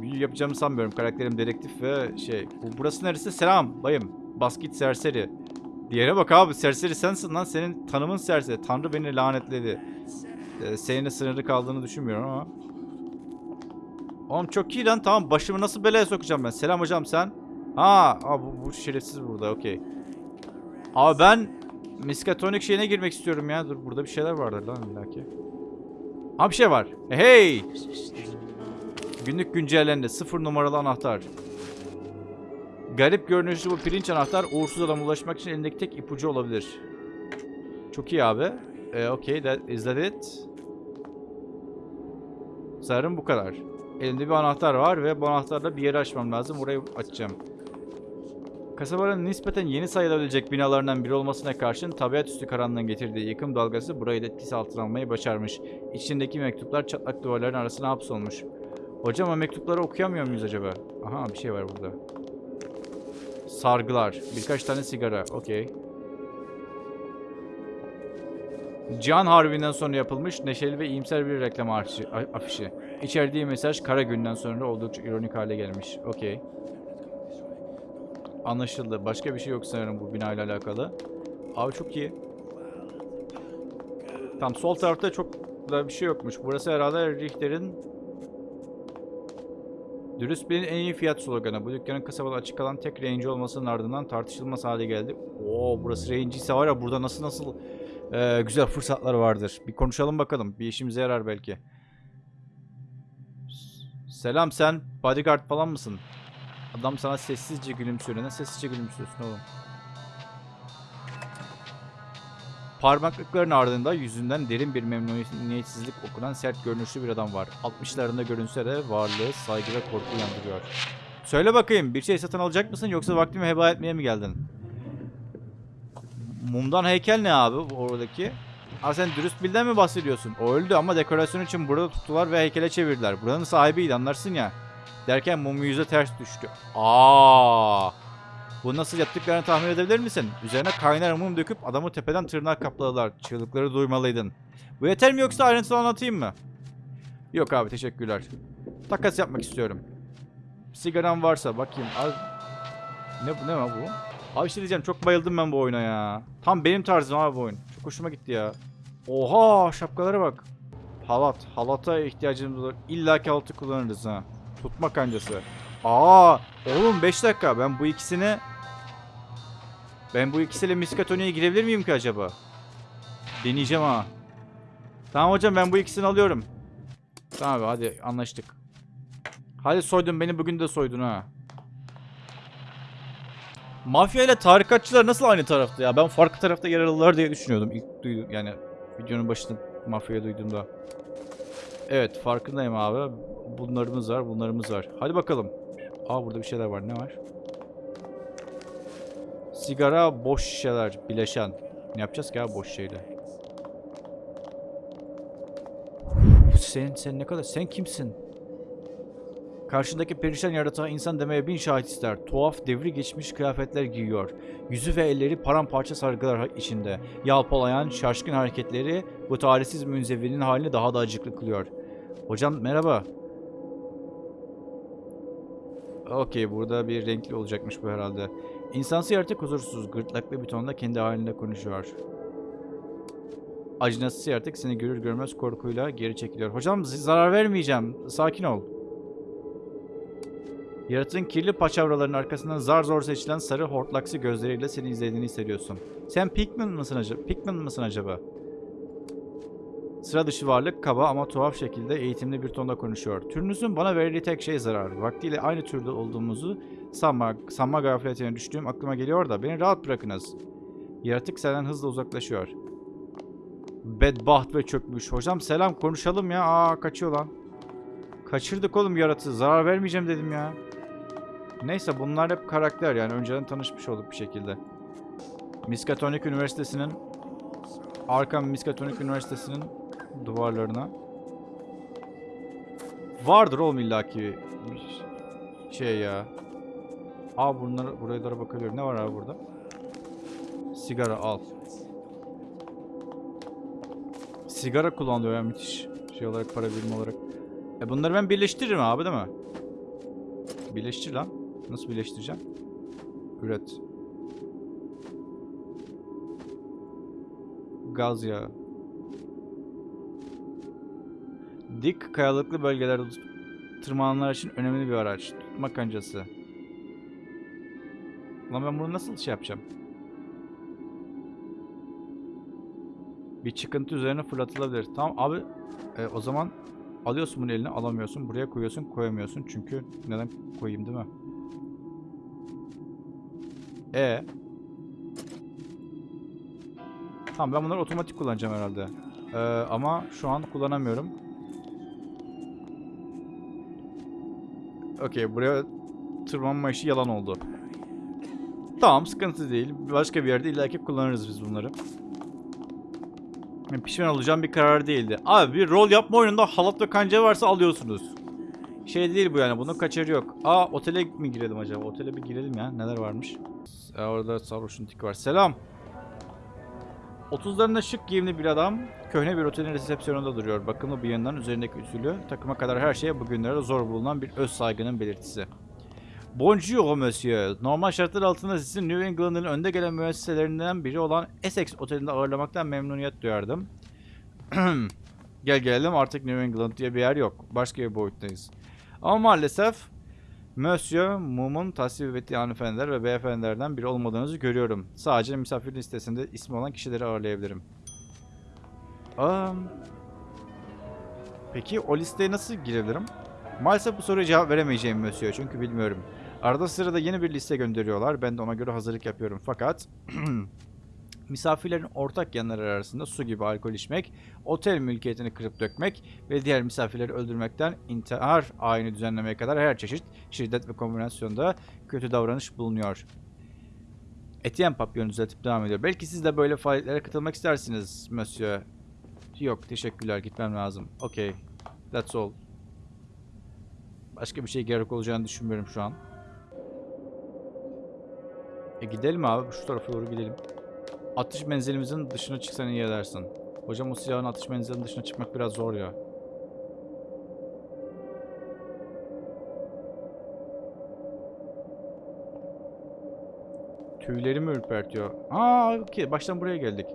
Büyü yapacağımı sanmıyorum. Karakterim dedektif ve şey. Bu, burası neresi? Selam bayım. Bas git serseri. Diğere bak abi. Serseri sensin lan. Senin tanımın serseri. Tanrı beni lanetledi. Ee, seninle sınırlı kaldığını düşünmüyorum ama. Oğlum çok iyi lan. Tamam başımı nasıl belaya sokacağım ben? Selam hocam sen. Ha, aa, bu, bu şerefsiz burada. Okey. Abi ben miskatonik şeyine girmek istiyorum ya. Dur burada bir şeyler vardır lan illaki. Ha bir şey var. Hey! Günlük güncellendi. Sıfır numaralı anahtar. Garip görünüşlü bu pirinç anahtar uğursuz adama ulaşmak için elindeki tek ipucu olabilir. Çok iyi abi. Ee, okay, that, is that it? Sanırım bu kadar. Elimde bir anahtar var ve bu anahtarla bir yeri açmam lazım. Orayı açacağım. Kasabanın nispeten yeni sayılabilecek binalarından biri olmasına karşın tabiat üstü karanlığın getirdiği yıkım dalgası burayı da etkisi altına almayı başarmış. İçindeki mektuplar çatlak duvarların arasına hapsolmuş. Hocam o mektupları okuyamıyor muyuz acaba? Aha bir şey var burada. Sargılar. Birkaç tane sigara. Okey. Can Harbi'nden sonra yapılmış neşeli ve iyimser bir reklam afişi. İçerdiği mesaj kara günden sonra oldukça ironik hale gelmiş. Okey. Anlaşıldı. Başka bir şey yok sanırım bu binayla alakalı. Abi çok iyi. Tam sol tarafta çok da bir şey yokmuş. Burası herhalde Richter'in Dürüst birinin en iyi fiyat sloganı. Bu dükkanın kasabada açık kalan tek range olmasının ardından tartışılmaz hale geldi. Oo burası range ise var ya burada nasıl nasıl e, güzel fırsatlar vardır. Bir konuşalım bakalım. Bir işimize yarar belki. Selam sen bodyguard falan mısın? Adam sana sessizce gülümsüyor. Ne sessizce gülümsüyorsun oğlum? Parmaklıkların ardında yüzünden derin bir memnuniyetsizlik okunan sert görünüşlü bir adam var. 60'larında görünse de varlığı saygı ve korku uyandırıyor. Söyle bakayım bir şey satın alacak mısın yoksa vaktimi heba etmeye mi geldin? Mumdan heykel ne abi oradaki? Ha sen dürüst bilden mi bahsediyorsun? O öldü ama dekorasyon için burada tuttular ve heykele çevirdiler. Buranın sahibiydi anlarsın ya. Derken mum yüze ters düştü. Aa! Bu nasıl yaptıklarını tahmin edebilir misin? Üzerine kaynar mum döküp adamı tepeden tırnağa kapladılar. Çığlıkları duymalıydın. Bu yeter mi yoksa ayrıntılı anlatayım mı? Yok abi teşekkürler. Takas yapmak istiyorum. Sigaran varsa bakayım. Al. Ne ne bu? Abi işte diyeceğim çok bayıldım ben bu oyuna ya. Tam benim tarzım abi bu oyun. Çok hoşuma gitti ya. Oha şapkalara bak. Halat. Halata ihtiyacımız olur. İlla ki halatı kullanırız ha. Tutma kancası. Aa, oğlum 5 dakika. Ben bu ikisini ben bu ikisiyle miskatoniye girebilir miyim ki acaba? Deneyeceğim ha. Tamam hocam ben bu ikisini alıyorum. Tamam abi hadi anlaştık. Hadi soydun beni bugün de soydun ha. Mafya ile tarikatçılar nasıl aynı tarafta ya? Ben farklı tarafta yer alırlar diye düşünüyordum ilk duydum yani videonun başında mafyayı duyduğumda. Evet farkındayım abi. Bunlarımız var, bunlarımız var. Hadi bakalım. Aa burada bir şeyler var. Ne var? Sigara, boş şişeler, bileşen. Ne yapacağız ki abi boş şeyle? Sen, sen ne kadar... Sen kimsin? Karşındaki perişan yaratığa insan demeye bin şahit ister. Tuhaf devri geçmiş kıyafetler giyiyor. Yüzü ve elleri paramparça sargılar içinde. Yalpalayan, şaşkın hareketleri bu talihsiz münzevinin halini daha da acıklı kılıyor. Hocam merhaba. Okey burada bir renkli olacakmış bu herhalde. İnsansı yaratık huzursuz, gırtlaklı bir tonda kendi halinde konuşuyor. Acınası yaratık seni görür görmez korkuyla geri çekiliyor. Hocam zarar vermeyeceğim. Sakin ol. Yaratığın kirli paçavraların arkasından zar zor seçilen sarı hortlaksı gözleriyle seni izlediğini hissediyorsun. Sen Pikmin mısın acaba? Pikmin mısın acaba? Sıra dışı varlık kaba ama tuhaf şekilde eğitimli bir tonda konuşuyor. Türünüzün bana verdiği tek şey zarar. Vaktiyle aynı türde olduğumuzu sanma, sanma gafletine düştüğüm aklıma geliyor da beni rahat bırakınız. Yaratık senden hızla uzaklaşıyor. Bedbaht ve çökmüş. Hocam selam konuşalım ya. Aa kaçıyor lan. Kaçırdık oğlum yaratığı. Zarar vermeyeceğim dedim ya. Neyse bunlar hep karakter yani önceden tanışmış olduk bir şekilde. Miskatonic Üniversitesi'nin Arkham Miskatonic Üniversitesi'nin duvarlarına vardır oğlum illaki şey ya. Aa bunları buraya doğru bakıyorum. Ne var abi burada? Sigara al. Sigara kullanılıyor ya müthiş. Şey olarak para birimi olarak. E bunları ben birleştiririm abi değil mi? Birleştir lan. Nasıl birleştireceğim? Üret. Gaz yağı. Dik kayalıklı bölgelerde tırmananlar için önemli bir araç. Tutma kancası. Lan ben bunu nasıl şey yapacağım? Bir çıkıntı üzerine fırlatılabilir. Tamam abi e, o zaman alıyorsun bunu eline alamıyorsun. Buraya koyuyorsun koyamıyorsun. Çünkü neden koyayım değil mi? E Tamam ben bunları otomatik kullanacağım herhalde. Ee, ama şu an kullanamıyorum. Okey buraya tırmanma işi yalan oldu. Tamam sıkıntı değil. Başka bir yerde illaki kullanırız biz bunları. Yani pişman olacağım bir karar değildi. Abi bir rol yapma oyununda halat ve kanca varsa alıyorsunuz. Şey değil bu yani bunun kaçarı yok. Aa otele mi girelim acaba? Otele bir girelim ya. Neler varmış? Orada sarhoşun tiki var. Selam. 30'larında şık giyimli bir adam köhne bir otelin resepsiyonunda duruyor. Bakımlı bir yandan üzerindeki üsülü takıma kadar her şeye bugünlerde zor bulunan bir öz saygının belirtisi. Bonjour monsieur. Normal şartlar altında sizi New England'ın önde gelen müesseselerinden biri olan Essex Oteli'nde ağırlamaktan memnuniyet duyardım. Gel gelelim artık New England diye bir yer yok. Başka bir boyuttayız. Ama maalesef Monsieur Mum'un tasvip ettiği hanımefendiler ve beyefendilerden biri olmadığınızı görüyorum. Sadece misafir listesinde ismi olan kişileri ağırlayabilirim. Um, peki o listeye nasıl girebilirim? Maalesef bu soruya cevap veremeyeceğim Monsieur çünkü bilmiyorum. Arada sırada yeni bir liste gönderiyorlar. Ben de ona göre hazırlık yapıyorum. Fakat misafirlerin ortak yanları arasında su gibi alkol içmek, otel mülkiyetini kırıp dökmek ve diğer misafirleri öldürmekten intihar ayini düzenlemeye kadar her çeşit şiddet ve kombinasyonda kötü davranış bulunuyor. Etienne Papillon düzeltip devam ediyor. Belki siz de böyle faaliyetlere katılmak istersiniz, Monsieur. Yok, teşekkürler. Gitmem lazım. Okey. That's all. Başka bir şey gerek olacağını düşünmüyorum şu an. E gidelim abi. Şu tarafa doğru gidelim. Atış menzilimizin dışına çıksan iyi edersin. Hocam o silahın atış menzilinin dışına çıkmak biraz zor ya. Tüylerimi ürpertiyor. Aa okey baştan buraya geldik.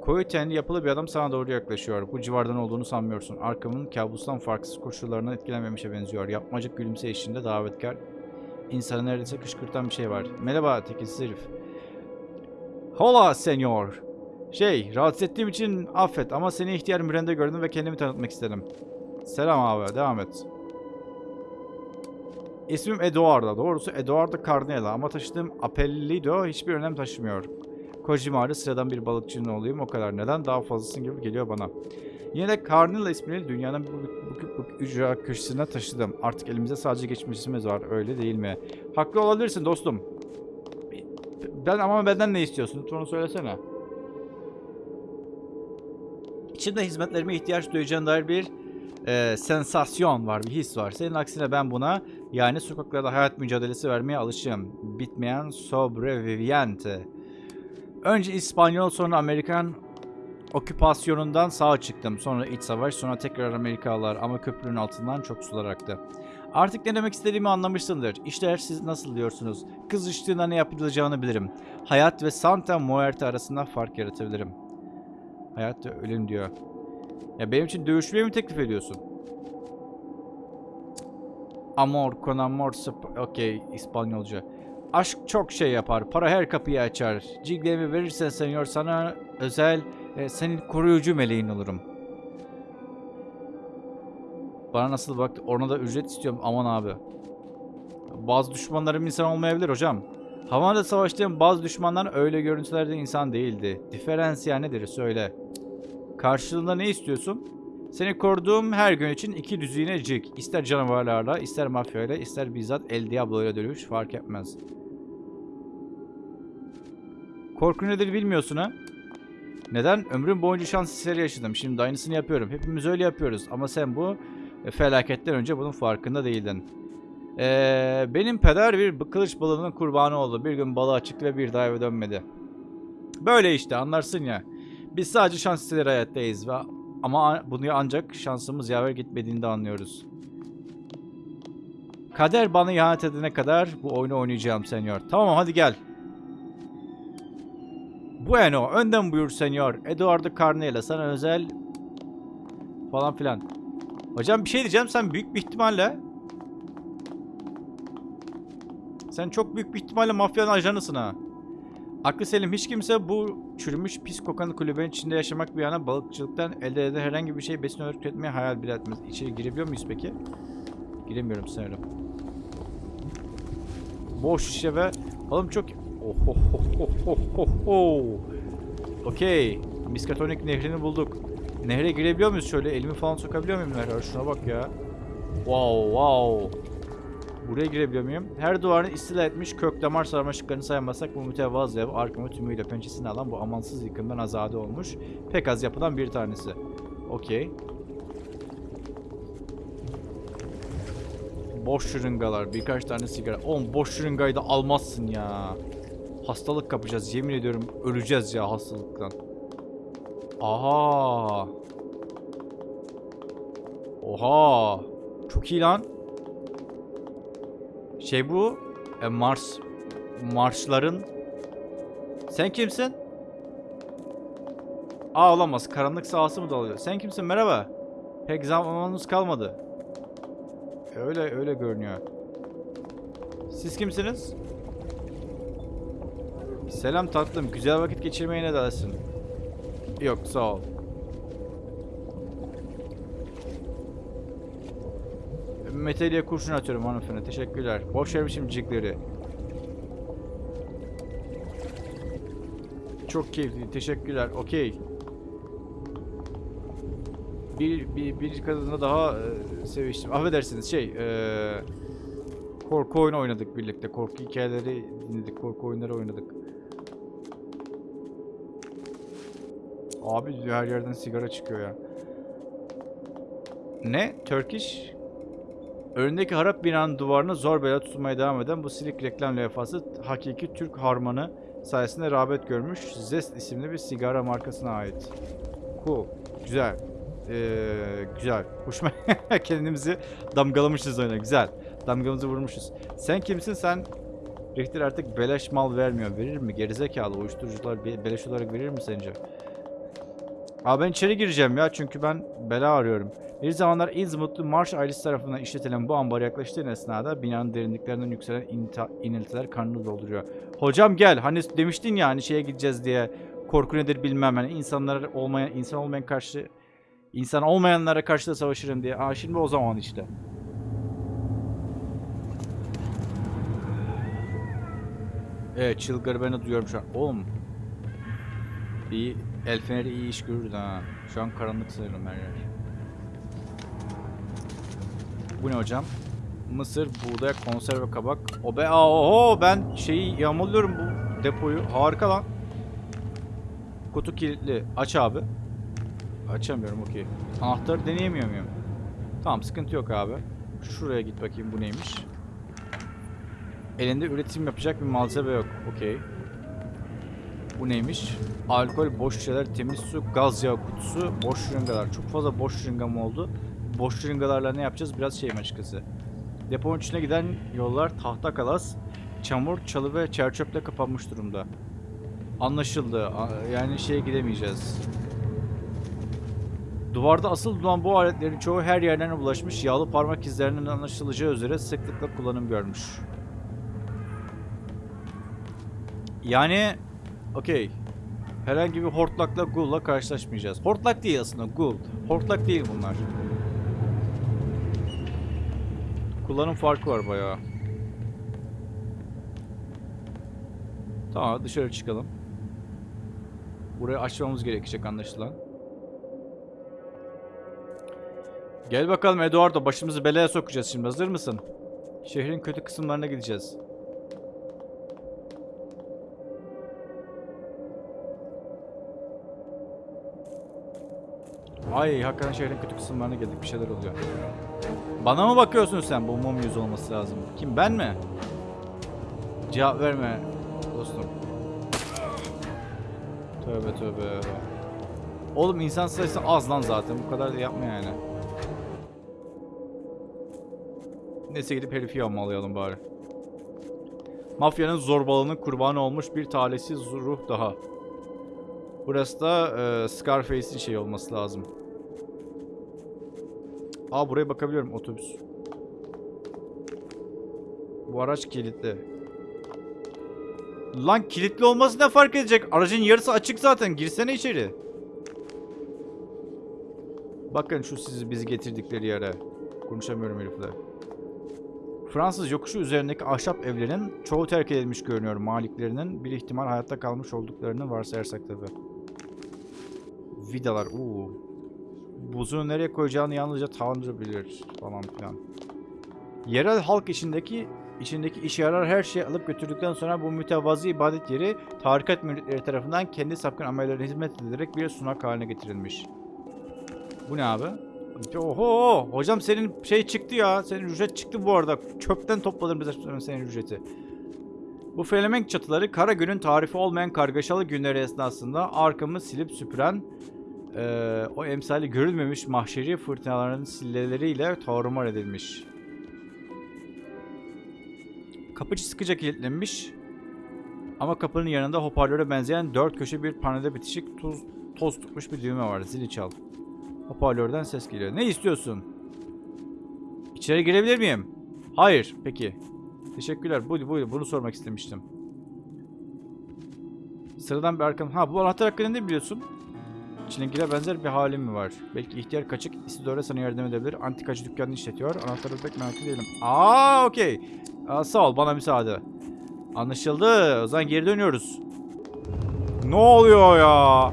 Koyu tenli yapılı bir adam sana doğru yaklaşıyor. Bu civardan olduğunu sanmıyorsun. Arkamın kabustan farksız koşullarından etkilenmemişe benziyor. Yapmacık gülümse eşliğinde davetkar. İnsanı neredeyse kışkırtan bir şey var. Merhaba tekilsiz herif. Hola senyor. Şey, rahatsız ettiğim için affet ama seni ihtiyar mürende gördüm ve kendimi tanıtmak istedim. Selam abi, devam et. İsmim Eduardo. Doğrusu Eduardo Carnella ama taşıdığım apellido hiçbir önem taşımıyor. Kojimari sıradan bir balıkçının olayım o kadar. Neden? Daha fazlasın gibi geliyor bana. Yine de Carnella ismini dünyanın bu, bu, bu ücra köşesine taşıdım. Artık elimizde sadece geçmişimiz var öyle değil mi? Haklı olabilirsin dostum. Ben ama benden ne istiyorsun? Lütfen onu söylesene. İçimde hizmetlerime ihtiyaç duyacağın dair bir e, sensasyon var, bir his var. Senin aksine ben buna yani sokaklarda hayat mücadelesi vermeye alışığım. Bitmeyen sobreviviente. Önce İspanyol sonra Amerikan oküpasyonundan sağa çıktım. Sonra iç savaş, sonra tekrar Amerikalılar ama köprünün altından çok sular aktı. Artık ne demek istediğimi anlamışsındır. İşler siz nasıl diyorsunuz? Kızıştığında ne yapılacağını bilirim. Hayat ve Santa Muerte arasında fark yaratabilirim. Hayat ve ölüm diyor. Ya benim için dövüşmeyi mi teklif ediyorsun? Amor, con amor, okey İspanyolca. Aşk çok şey yapar. Para her kapıyı açar. Cilglerimi verirsen senyor sana özel, e, senin koruyucu meleğin olurum. Bana nasıl baktı? Ona da ücret istiyorum. Aman abi. Bazı düşmanlarım insan olmayabilir hocam. Havada savaştığım bazı düşmanlar öyle görüntülerde insan değildi. Diferansiyel nedir söyle. Karşılığında ne istiyorsun? Seni koruduğum her gün için iki düzine cik. İster canavarlarla, ister mafyayla, ister bizzat El Diablo'yla dövüş fark etmez. Korku nedir bilmiyorsun ha? Neden? Ömrüm boyunca şans eseri yaşadım. Şimdi aynısını yapıyorum. Hepimiz öyle yapıyoruz. Ama sen bu felaketten önce bunun farkında değildin. Ee, benim peder bir kılıç balığının kurbanı oldu. Bir gün balığa çıktı ve bir daha eve dönmedi. Böyle işte anlarsın ya. Biz sadece şans eseri hayattayız ve ama bunu ancak şansımız yaver gitmediğinde anlıyoruz. Kader bana ihanet edene kadar bu oyunu oynayacağım senyor. Tamam hadi gel. Bueno, önden buyur senyor. Eduardo Carnela sana özel falan filan. Hocam bir şey diyeceğim sen büyük bir ihtimalle sen çok büyük bir ihtimalle mafyanın ajanısın ha. Aklı selim hiç kimse bu çürümüş pis kokan kulübenin içinde yaşamak bir yana balıkçılıktan elde eden herhangi bir şey besin olarak tüketmeyi hayal bile etmez. İçeri girebiliyor muyuz peki? Giremiyorum sanırım. Boş şişe ve oğlum çok oh oh oh oh oh oh oh. Okey. Miskatonik nehrini bulduk. Nehre girebiliyor muyuz şöyle? Elimi falan sokabiliyor muyum nehre? Şuna bak ya. Wow wow. Buraya girebiliyor muyum? Her duvarını istila etmiş kök damar sarmaşıklarını saymazsak bu mütevazı ev arkamı tümüyle pençesini alan bu amansız yıkımdan azade olmuş. Pek az yapılan bir tanesi. Okey. Boş şırıngalar, birkaç tane sigara. Oğlum boş şırıngayı da almazsın ya. Hastalık kapacağız. Yemin ediyorum öleceğiz ya hastalıktan. Aha. Oha. Çok iyi lan. Şey bu. E, Mars. Marsların. Sen kimsin? Aa olamaz. Karanlık sahası mı dalıyor? Sen kimsin? Merhaba. Pek zamanımız kalmadı. Öyle öyle görünüyor. Siz kimsiniz? Selam tatlım. Güzel vakit geçirmeye ne dersin? Yok sağ ol. Meteliğe kurşun atıyorum hanımefendi. Teşekkürler. Boş vermişim cigleri. Çok keyifli. Teşekkürler. Okey. Bir, bir, bir kadınla daha e, seviştim. Affedersiniz şey e, korku oyunu oynadık birlikte. Korku hikayeleri dinledik. Korku oyunları oynadık. Abi her yerden sigara çıkıyor ya. Ne? Turkish? Önündeki harap binanın duvarına zor bela tutmaya devam eden bu silik reklam levhası hakiki Türk harmanı sayesinde rağbet görmüş Zest isimli bir sigara markasına ait. Cool. Güzel. Ee, güzel. Hoşuma kendimizi damgalamışız oyuna. Güzel. Damgamızı vurmuşuz. Sen kimsin? Sen Richter artık beleş mal vermiyor. Verir mi? Gerizekalı. Uyuşturucular be- beleş olarak verir mi sence? Abi ben içeri gireceğim ya çünkü ben bela arıyorum. Bir zamanlar İzmitli Marş ailesi tarafından işletilen bu ambar yaklaştığın esnada binanın derinliklerinden yükselen iniltiler karnını dolduruyor. Hocam gel hani demiştin ya hani şeye gideceğiz diye korku nedir bilmem hani insanlar olmayan insan olmayan karşı insan olmayanlara karşı da savaşırım diye. Aa şimdi o zaman işte. Evet çılgır beni duyuyorum şu an. Oğlum. İyi. El feneri iyi iş görürdü ha. Şu an karanlık sanırım her yer. Bu ne hocam? Mısır, buğday, konserve, kabak. O be aa, oho ben şeyi yağmalıyorum bu depoyu. Harika lan. Kutu kilitli. Aç abi. Açamıyorum okey. Anahtarı deneyemiyor muyum? Tamam sıkıntı yok abi. Şuraya git bakayım bu neymiş. Elinde üretim yapacak bir malzeme yok. Okey. Bu neymiş? Alkol, boş şişeler, temiz su, gaz yağı kutusu, boş şırıngalar. Çok fazla boş şırıngam oldu. Boş şırıngalarla ne yapacağız? Biraz şeyim açıkçası. Deponun içine giden yollar tahta kalas, çamur, çalı ve çerçöple kapanmış durumda. Anlaşıldı. Yani şeye gidemeyeceğiz. Duvarda asıl duran bu aletlerin çoğu her yerden ulaşmış yağlı parmak izlerinin anlaşılacağı üzere sıklıkla kullanım görmüş. Yani okey. Herhangi bir hortlakla gul'la karşılaşmayacağız. Hortlak değil aslında gul. Hortlak değil bunlar. Kullanım farkı var bayağı. Tamam dışarı çıkalım. Burayı açmamız gerekecek anlaşılan. Gel bakalım Eduardo başımızı belaya sokacağız şimdi hazır mısın? Şehrin kötü kısımlarına gideceğiz. Ay hakikaten şehrin kötü kısımlarına geldik bir şeyler oluyor. Bana mı bakıyorsun sen? Bu mum yüz olması lazım. Kim ben mi? Cevap verme dostum. Tövbe tövbe. Oğlum insan sayısı az lan zaten. Bu kadar da yapma yani. Neyse gidip herifi yağmalayalım bari. Mafyanın zorbalığının kurbanı olmuş bir talihsiz ruh daha. Burası da e, Scarface'in şey olması lazım. Aa buraya bakabiliyorum otobüs. Bu araç kilitli. Lan kilitli olması ne fark edecek? Aracın yarısı açık zaten. Girsene içeri. Bakın şu sizi bizi getirdikleri yere. Konuşamıyorum herifle. Fransız yokuşu üzerindeki ahşap evlerin çoğu terk edilmiş görünüyor. Maliklerinin bir ihtimal hayatta kalmış olduklarını varsayarsak tabi. Vidalar. Uuu. Buzunu nereye koyacağını yalnızca Tanrı bilir falan filan. Yerel halk içindeki içindeki işe yarar her şeyi alıp götürdükten sonra bu mütevazi ibadet yeri tarikat müritleri tarafından kendi sapkın amellerine hizmet edilerek bir sunak haline getirilmiş. Bu ne abi? Oho! Hocam senin şey çıktı ya. Senin ücret çıktı bu arada. Çöpten topladım bize senin ücreti. Bu felemenk çatıları kara günün tarifi olmayan kargaşalı günleri esnasında arkamı silip süpüren eee, o emsali görülmemiş mahşeri fırtınaların silleleriyle tarumar edilmiş. Kapıcı sıkıca kilitlenmiş. Ama kapının yanında hoparlöre benzeyen dört köşe bir panelde bitişik tuz, toz tutmuş bir düğme var. Zili çal. Hoparlörden ses geliyor. Ne istiyorsun? İçeri girebilir miyim? Hayır. Peki. Teşekkürler. Buydu buydu. Bunu sormak istemiştim. Sıradan bir arkam... Ha bu anahtar hakkında ne biliyorsun? Çilingire benzer bir halim mi var? Belki ihtiyar kaçık Isidore sana yardım edebilir. Antikacı dükkanını işletiyor. Anahtarı pek merak değilim. Aa okey. Sağ ol bana müsaade. Anlaşıldı. O zaman geri dönüyoruz. Ne oluyor ya?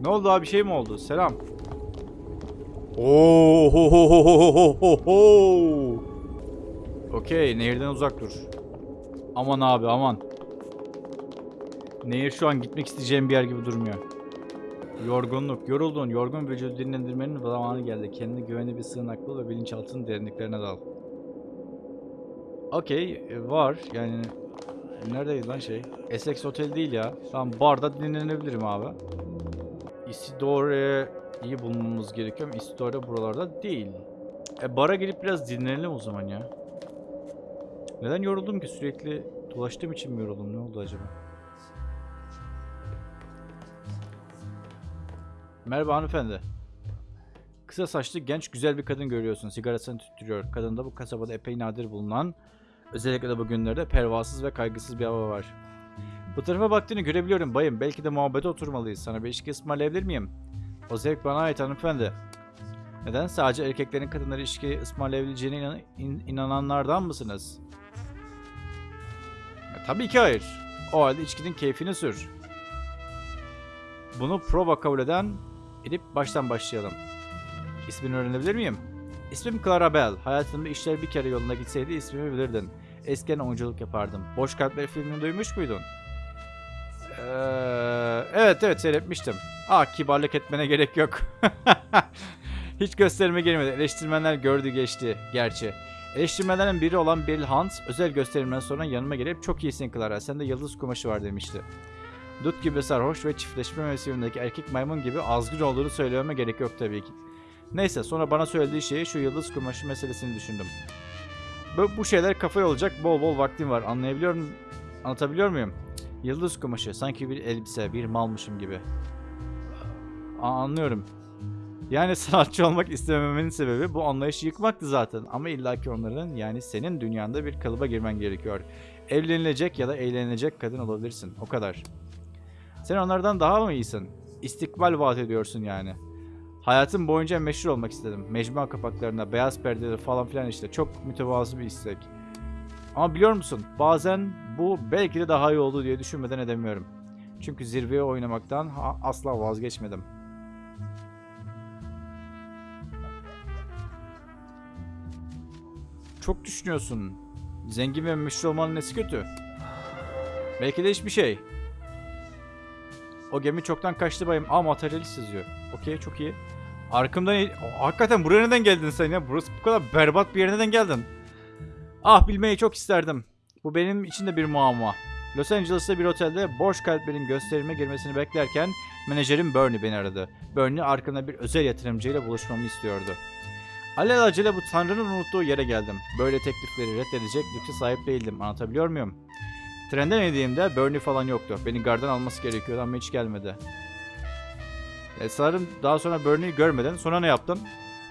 Ne oldu abi bir şey mi oldu? Selam. Oo ho ho ho ho ho ho ho. Okey nehirden uzak dur. Aman abi aman. Nehir şu an gitmek isteyeceğim bir yer gibi durmuyor. Yorgunluk, yoruldun, yorgun vücudu dinlendirmenin zamanı geldi. Kendine güvenli bir sığınaklı ve bilinçaltının derinliklerine dal. Okey, e, var. Yani neredeydi lan şey? Essex Hotel değil ya. Tamam, barda dinlenebilirim abi. Isidore'yi bulmamız gerekiyor Isidore buralarda değil. E bara gelip biraz dinlenelim o zaman ya. Neden yoruldum ki? Sürekli dolaştığım için mi yoruldum? Ne oldu acaba? Merhaba hanımefendi. Kısa saçlı genç güzel bir kadın görüyorsun. Sigarasını tüttürüyor. Kadında bu kasabada epey nadir bulunan, özellikle de bugünlerde pervasız ve kaygısız bir hava var. Bu tarafa baktığını görebiliyorum bayım. Belki de muhabbete oturmalıyız. Sana bir içki ısmarlayabilir miyim? O zevk bana ait hanımefendi. Neden? Sadece erkeklerin kadınlara içki ısmarlayabileceğine inan- in- inananlardan mısınız? Ya, tabii ki hayır. O halde içkinin keyfini sür. Bunu prova kabul eden edip baştan başlayalım. İsmini öğrenebilir miyim? İsmim Clara Bell. Hayatımda işler bir kere yoluna gitseydi ismimi bilirdin. Eskiden oyunculuk yapardım. Boş Kalpler filmini duymuş muydun? Ee, evet evet seyretmiştim. Ah kibarlık etmene gerek yok. Hiç gösterime girmedi. Eleştirmenler gördü geçti gerçi. Eleştirmenlerin biri olan Bill Hans özel gösterimden sonra yanıma gelip çok iyisin Clara sende yıldız kumaşı var demişti. Dut gibi sarhoş ve çiftleşme mevsimindeki erkek maymun gibi azgın olduğunu söylememe gerek yok tabii ki. Neyse sonra bana söylediği şeyi şu yıldız kumaşı meselesini düşündüm. Bu, bu şeyler kafaya olacak bol bol vaktim var anlayabiliyor muyum? Anlatabiliyor muyum? Yıldız kumaşı sanki bir elbise bir malmışım gibi. Aa, anlıyorum. Yani sanatçı olmak istememenin sebebi bu anlayışı yıkmaktı zaten. Ama illaki onların yani senin dünyanda bir kalıba girmen gerekiyor. Evlenilecek ya da eğlenilecek kadın olabilirsin. O kadar. Sen onlardan daha mı iyisin? İstikbal vaat ediyorsun yani. Hayatım boyunca meşhur olmak istedim. Mecmua kapaklarında, beyaz perdeleri falan filan işte. Çok mütevazı bir istek. Ama biliyor musun? Bazen bu belki de daha iyi oldu diye düşünmeden edemiyorum. Çünkü zirveye oynamaktan asla vazgeçmedim. Çok düşünüyorsun. Zengin ve meşhur olmanın nesi kötü? Belki de hiçbir şey. O gemi çoktan kaçtı bayım. Aa materyalist yazıyor. Okey çok iyi. Arkamdan... hakikaten buraya neden geldin sen ya? Burası bu kadar berbat bir yere neden geldin? Ah bilmeyi çok isterdim. Bu benim için de bir muamma. Los Angeles'ta bir otelde boş kalplerin gösterime girmesini beklerken menajerim Bernie beni aradı. Bernie arkamda bir özel yatırımcıyla buluşmamı istiyordu. Alelacele bu tanrının unuttuğu yere geldim. Böyle teklifleri reddedecek lükse sahip değildim. Anlatabiliyor muyum? Trenden indiğimde Bernie falan yoktu. Beni gardan alması gerekiyordu ama hiç gelmedi. E, sanırım daha sonra Bernie'yi görmeden sonra ne yaptım?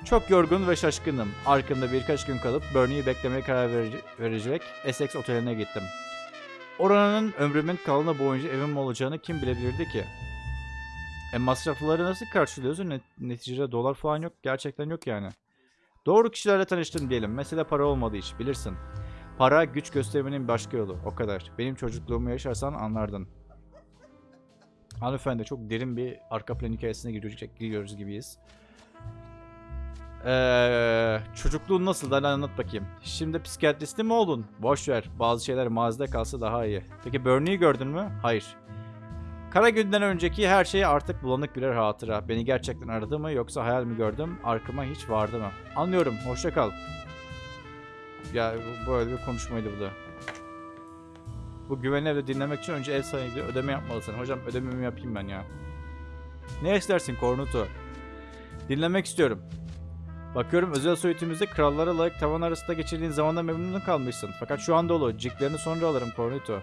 Çok yorgun ve şaşkınım. Arkamda birkaç gün kalıp Bernie'yi beklemeye karar vere- verecek Essex oteline gittim. Oranın ömrümün kalanı boyunca evim olacağını kim bilebilirdi ki? E masrafları nasıl karşılıyorsun? Net- neticede dolar falan yok. Gerçekten yok yani. Doğru kişilerle tanıştım diyelim. Mesele para olmadı hiç bilirsin. Para güç göstermenin başka yolu. O kadar. Benim çocukluğumu yaşarsan anlardın. Hanımefendi çok derin bir arka plan hikayesine giriyoruz, gibiyiz. Ee, çocukluğun nasıl? Hadi anlat bakayım. Şimdi psikiyatristi mi oldun? Boş ver. Bazı şeyler mazide kalsa daha iyi. Peki Bernie'yi gördün mü? Hayır. Kara günden önceki her şey artık bulanık birer hatıra. Beni gerçekten aradı mı yoksa hayal mi gördüm? Arkama hiç vardı mı? Anlıyorum. Hoşça kal. Ya böyle bir konuşmaydı bu da. Bu güvenli evde dinlemek için önce ev sahibi ödeme yapmalısın. Hocam ödememi yapayım ben ya. Ne istersin Kornuto? Dinlemek istiyorum. Bakıyorum özel soyutumuzda krallara layık tavan arasında geçirdiğin zamanda memnun kalmışsın. Fakat şu an dolu. Ciklerini sonra alırım Cornito.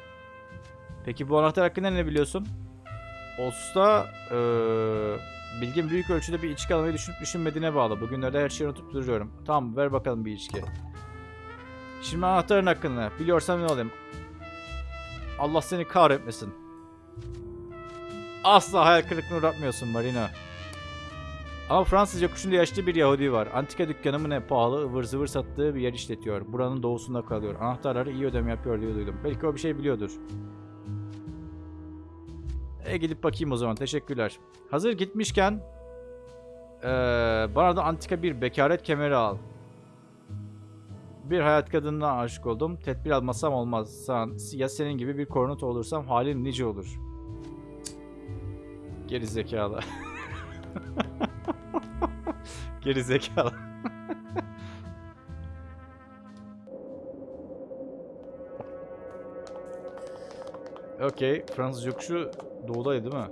Peki bu anahtar hakkında ne biliyorsun? Olsa eee bilgin büyük ölçüde bir içki almayı düşünüp düşünmediğine bağlı. Bugünlerde her şeyi unutup duruyorum. Tamam ver bakalım bir içki. Şimdi anahtarın hakkında. Biliyorsam ne olayım? Allah seni kahretmesin. Asla hayal kırıklığına uğratmıyorsun Marina. Ama Fransızca kuşunda yaşlı bir Yahudi var. Antika dükkanı mı ne pahalı ıvır zıvır sattığı bir yer işletiyor. Buranın doğusunda kalıyor. Anahtarları iyi ödeme yapıyor diye duydum. Belki o bir şey biliyordur. E gidip bakayım o zaman. Teşekkürler. Hazır gitmişken eee, bana da antika bir bekaret kemeri al. Bir hayat kadınına aşık oldum. Tedbir almasam olmaz. Ya senin gibi bir kornut olursam halin nice olur. Geri zekalı. Geri zekalı. Okey. Fransız yokuşu doğudaydı değil mi?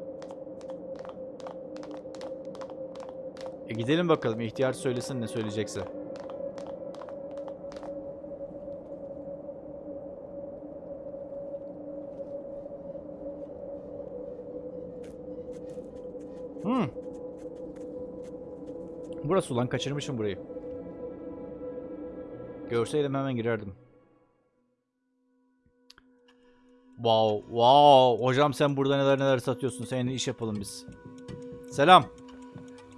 E gidelim bakalım. İhtiyar söylesin ne söyleyecekse. Burası ulan kaçırmışım burayı. Görseydim hemen girerdim. Wow, wow. Hocam sen burada neler neler satıyorsun. Seninle iş yapalım biz. Selam.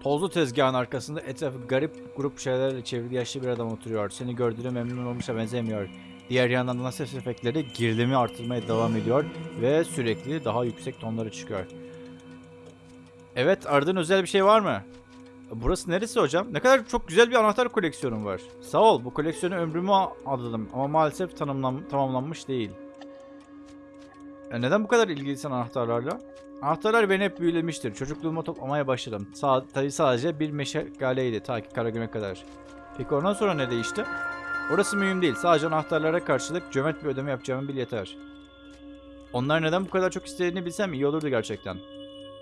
Tozlu tezgahın arkasında etrafı garip grup şeylerle çevrili yaşlı bir adam oturuyor. Seni gördüğüne memnun olmuşa benzemiyor. Diğer yandan da ses efektleri gerilimi artırmaya devam ediyor ve sürekli daha yüksek tonlara çıkıyor. Evet, aradığın özel bir şey var mı? Burası neresi hocam? Ne kadar çok güzel bir anahtar koleksiyonum var. Sağ ol, bu koleksiyonu ömrümü adadım ama maalesef tanımlan tamamlanmış değil. E neden bu kadar ilgilisin anahtarlarla? Anahtarlar beni hep büyülemiştir. Çocukluğuma toplamaya başladım. Sa tabii sadece bir meşgaleydi ta ki Karagüm'e kadar. Peki ondan sonra ne değişti? Orası mühim değil. Sadece anahtarlara karşılık cömert bir ödeme yapacağımı bil yeter. Onlar neden bu kadar çok istediğini bilsem iyi olurdu gerçekten.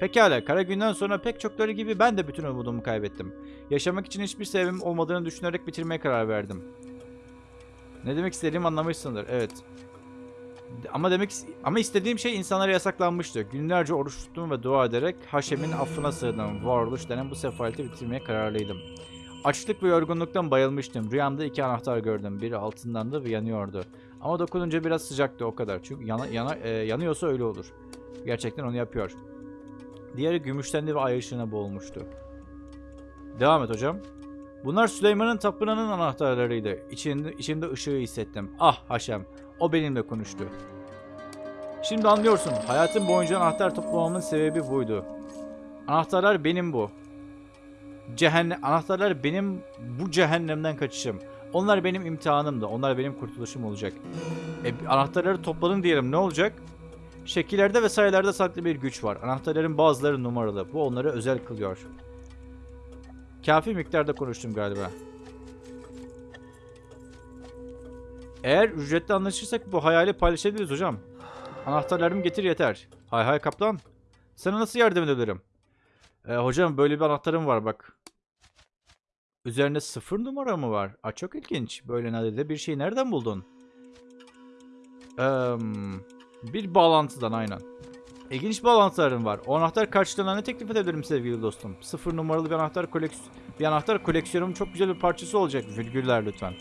Pekala, kara günden sonra pek çokları gibi ben de bütün umudumu kaybettim. Yaşamak için hiçbir sebebim olmadığını düşünerek bitirmeye karar verdim. Ne demek istediğimi anlamışsındır, evet. Ama demek ama istediğim şey insanlara yasaklanmıştı. Günlerce oruç tuttum ve dua ederek Haşem'in affına sığındım. Varoluş denen bu sefaleti bitirmeye kararlıydım. Açlık ve yorgunluktan bayılmıştım. Rüyamda iki anahtar gördüm. Biri altındandı ve yanıyordu. Ama dokununca biraz sıcaktı o kadar. Çünkü yana, yana, e, yanıyorsa öyle olur. Gerçekten onu yapıyor. Diğeri gümüştendi ve ay ışığına boğulmuştu. Devam et hocam. Bunlar Süleyman'ın tapınağının anahtarlarıydı. İçimde ışığı hissettim. Ah Haşem, o benimle konuştu. Şimdi anlıyorsun, hayatım boyunca anahtar toplamamın sebebi buydu. Anahtarlar benim bu. Cehennem, anahtarlar benim bu cehennemden kaçışım. Onlar benim imtihanımdı. Onlar benim kurtuluşum olacak. E, anahtarları topladın diyelim ne olacak? Şekillerde ve sayılarda saklı bir güç var. Anahtarların bazıları numaralı. Bu onları özel kılıyor. Kafi miktarda konuştum galiba. Eğer ücretli anlaşırsak bu hayali paylaşabiliriz hocam. Anahtarlarımı getir yeter. Hay hay kaptan. Sana nasıl yardım edebilirim? Ee, hocam böyle bir anahtarım var bak. Üzerinde sıfır numara mı var? Aa, çok ilginç. Böyle nadide bir şeyi nereden buldun? Eee, bir bağlantıdan aynen. İlginç bağlantılarım var. O anahtar karşılığında ne teklif edebilirim sevgili dostum? Sıfır numaralı bir anahtar koleksiyon bir anahtar koleksiyonumun çok güzel bir parçası olacak. Virgüller lütfen.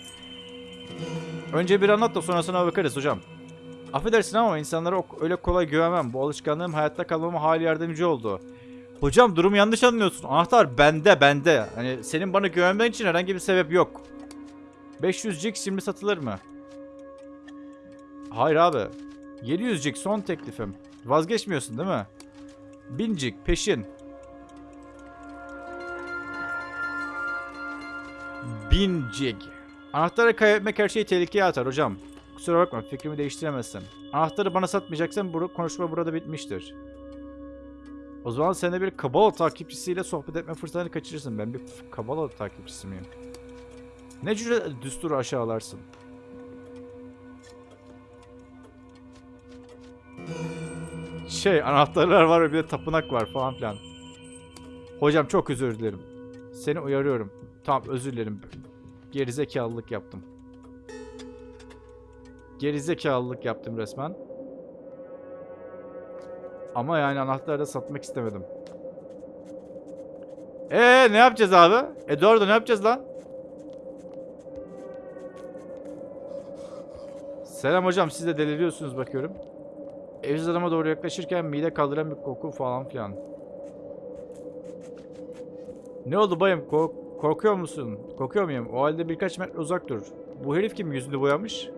Önce bir anlat da sonrasına bakarız hocam. Affedersin ama insanlara öyle kolay güvenmem. Bu alışkanlığım hayatta kalmama hali yardımcı oldu. Hocam durumu yanlış anlıyorsun. Anahtar bende bende. Hani senin bana güvenmen için herhangi bir sebep yok. 500 Jig şimdi satılır mı? Hayır abi. 700 Jig son teklifim. Vazgeçmiyorsun değil mi? 1000 Jig peşin. 1000 Jig. Anahtarı kaybetmek her şeyi tehlikeye atar hocam. Kusura bakma fikrimi değiştiremezsin. Anahtarı bana satmayacaksan bu konuşma burada bitmiştir. O zaman sen de bir Kabala takipçisiyle sohbet etme fırsatını kaçırırsın. Ben bir Kabala takipçisi miyim? Ne cüret düsturu aşağılarsın? Şey anahtarlar var ve bir de tapınak var falan filan. Hocam çok özür dilerim. Seni uyarıyorum. Tamam özür dilerim. Gerizekalılık yaptım. Gerizekalılık yaptım resmen. Ama yani anahtarı da satmak istemedim. Ee ne yapacağız abi? Eduardo ne yapacağız lan? Selam hocam siz de deliriyorsunuz bakıyorum. Adama doğru yaklaşırken mide kaldıran bir koku falan filan. Ne oldu bayım? Kork- korkuyor musun? Korkuyor muyum? O halde birkaç metre uzak dur. Bu herif kim yüzünü boyamış?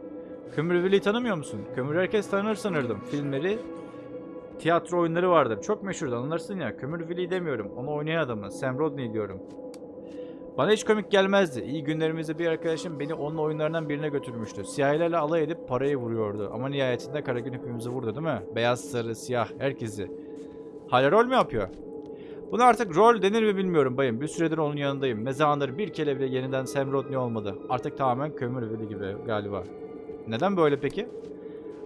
Kömürveli'yi tanımıyor musun? Kömür herkes tanır sanırdım. Filmleri, tiyatro oyunları vardır. Çok meşhur anlarsın ya. Kömürveli demiyorum. Onu oynayan adamı. Sam Rodney diyorum. Bana hiç komik gelmezdi. İyi günlerimizde bir arkadaşım beni onun oyunlarından birine götürmüştü. Siyahilerle alay edip parayı vuruyordu. Ama nihayetinde Karagün hepimizi vurdu değil mi? Beyaz, sarı, siyah herkesi. Hala rol mü yapıyor? Buna artık rol denir mi bilmiyorum bayım. Bir süredir onun yanındayım. Ne zamandır bir kere bile yeniden Sam Rodney olmadı. Artık tamamen kömür gibi galiba. Neden böyle peki?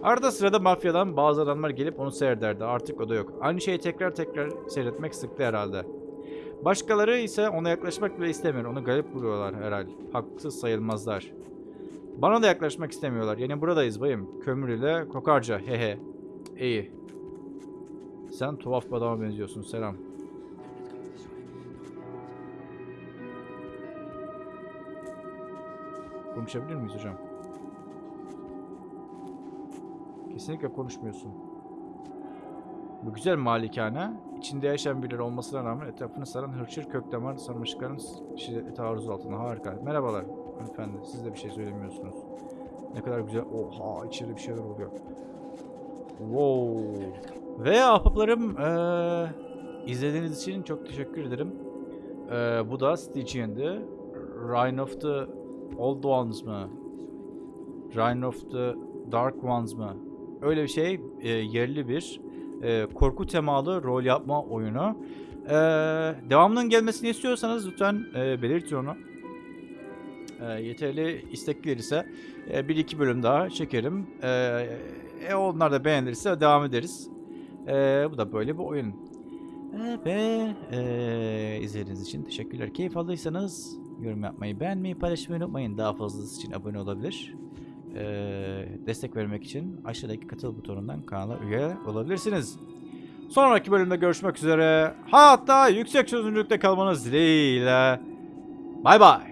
Arada sırada mafyadan bazı adamlar gelip onu seyrederdi. Artık o da yok. Aynı şeyi tekrar tekrar seyretmek sıktı herhalde. Başkaları ise ona yaklaşmak bile istemiyor. Onu garip buluyorlar herhalde. Haksız sayılmazlar. Bana da yaklaşmak istemiyorlar. Yani buradayız bayım. Kömür ile kokarca. Hehe. İyi. Sen tuhaf bir adama benziyorsun. Selam. Konuşabilir miyiz hocam? Kesinlikle konuşmuyorsun. Bu güzel malikane, içinde yaşayan birileri olmasına rağmen etrafını saran hırçır kökdamar sarmaşıkların şiddetli taarruz altında. Harika. Merhabalar hanımefendi. Siz de bir şey söylemiyorsunuz. Ne kadar güzel. Oha içeride bir şeyler oluyor. Wow. Ve ahbaplarım eee, izlediğiniz için çok teşekkür ederim. Eee, bu da Stygian'dı. Rhine of the Old Ones mı? Rhine of the Dark Ones mı? Öyle bir şey. e, yerli bir e, korku temalı rol yapma oyunu. E, devamının gelmesini istiyorsanız lütfen e, belirtin onu. E, yeterli istek gelirse e, bir iki bölüm daha çekerim. E, e, onlar da beğenirse devam ederiz. E, bu da böyle bir oyun. E, ve e, izlediğiniz için teşekkürler. Keyif aldıysanız yorum yapmayı, beğenmeyi, paylaşmayı unutmayın. Daha fazlası için abone olabilir. E, destek vermek için aşağıdaki katıl butonundan kanala üye olabilirsiniz. Sonraki bölümde görüşmek üzere. Hatta yüksek çözünürlükte kalmanız dileğiyle. Bay bay.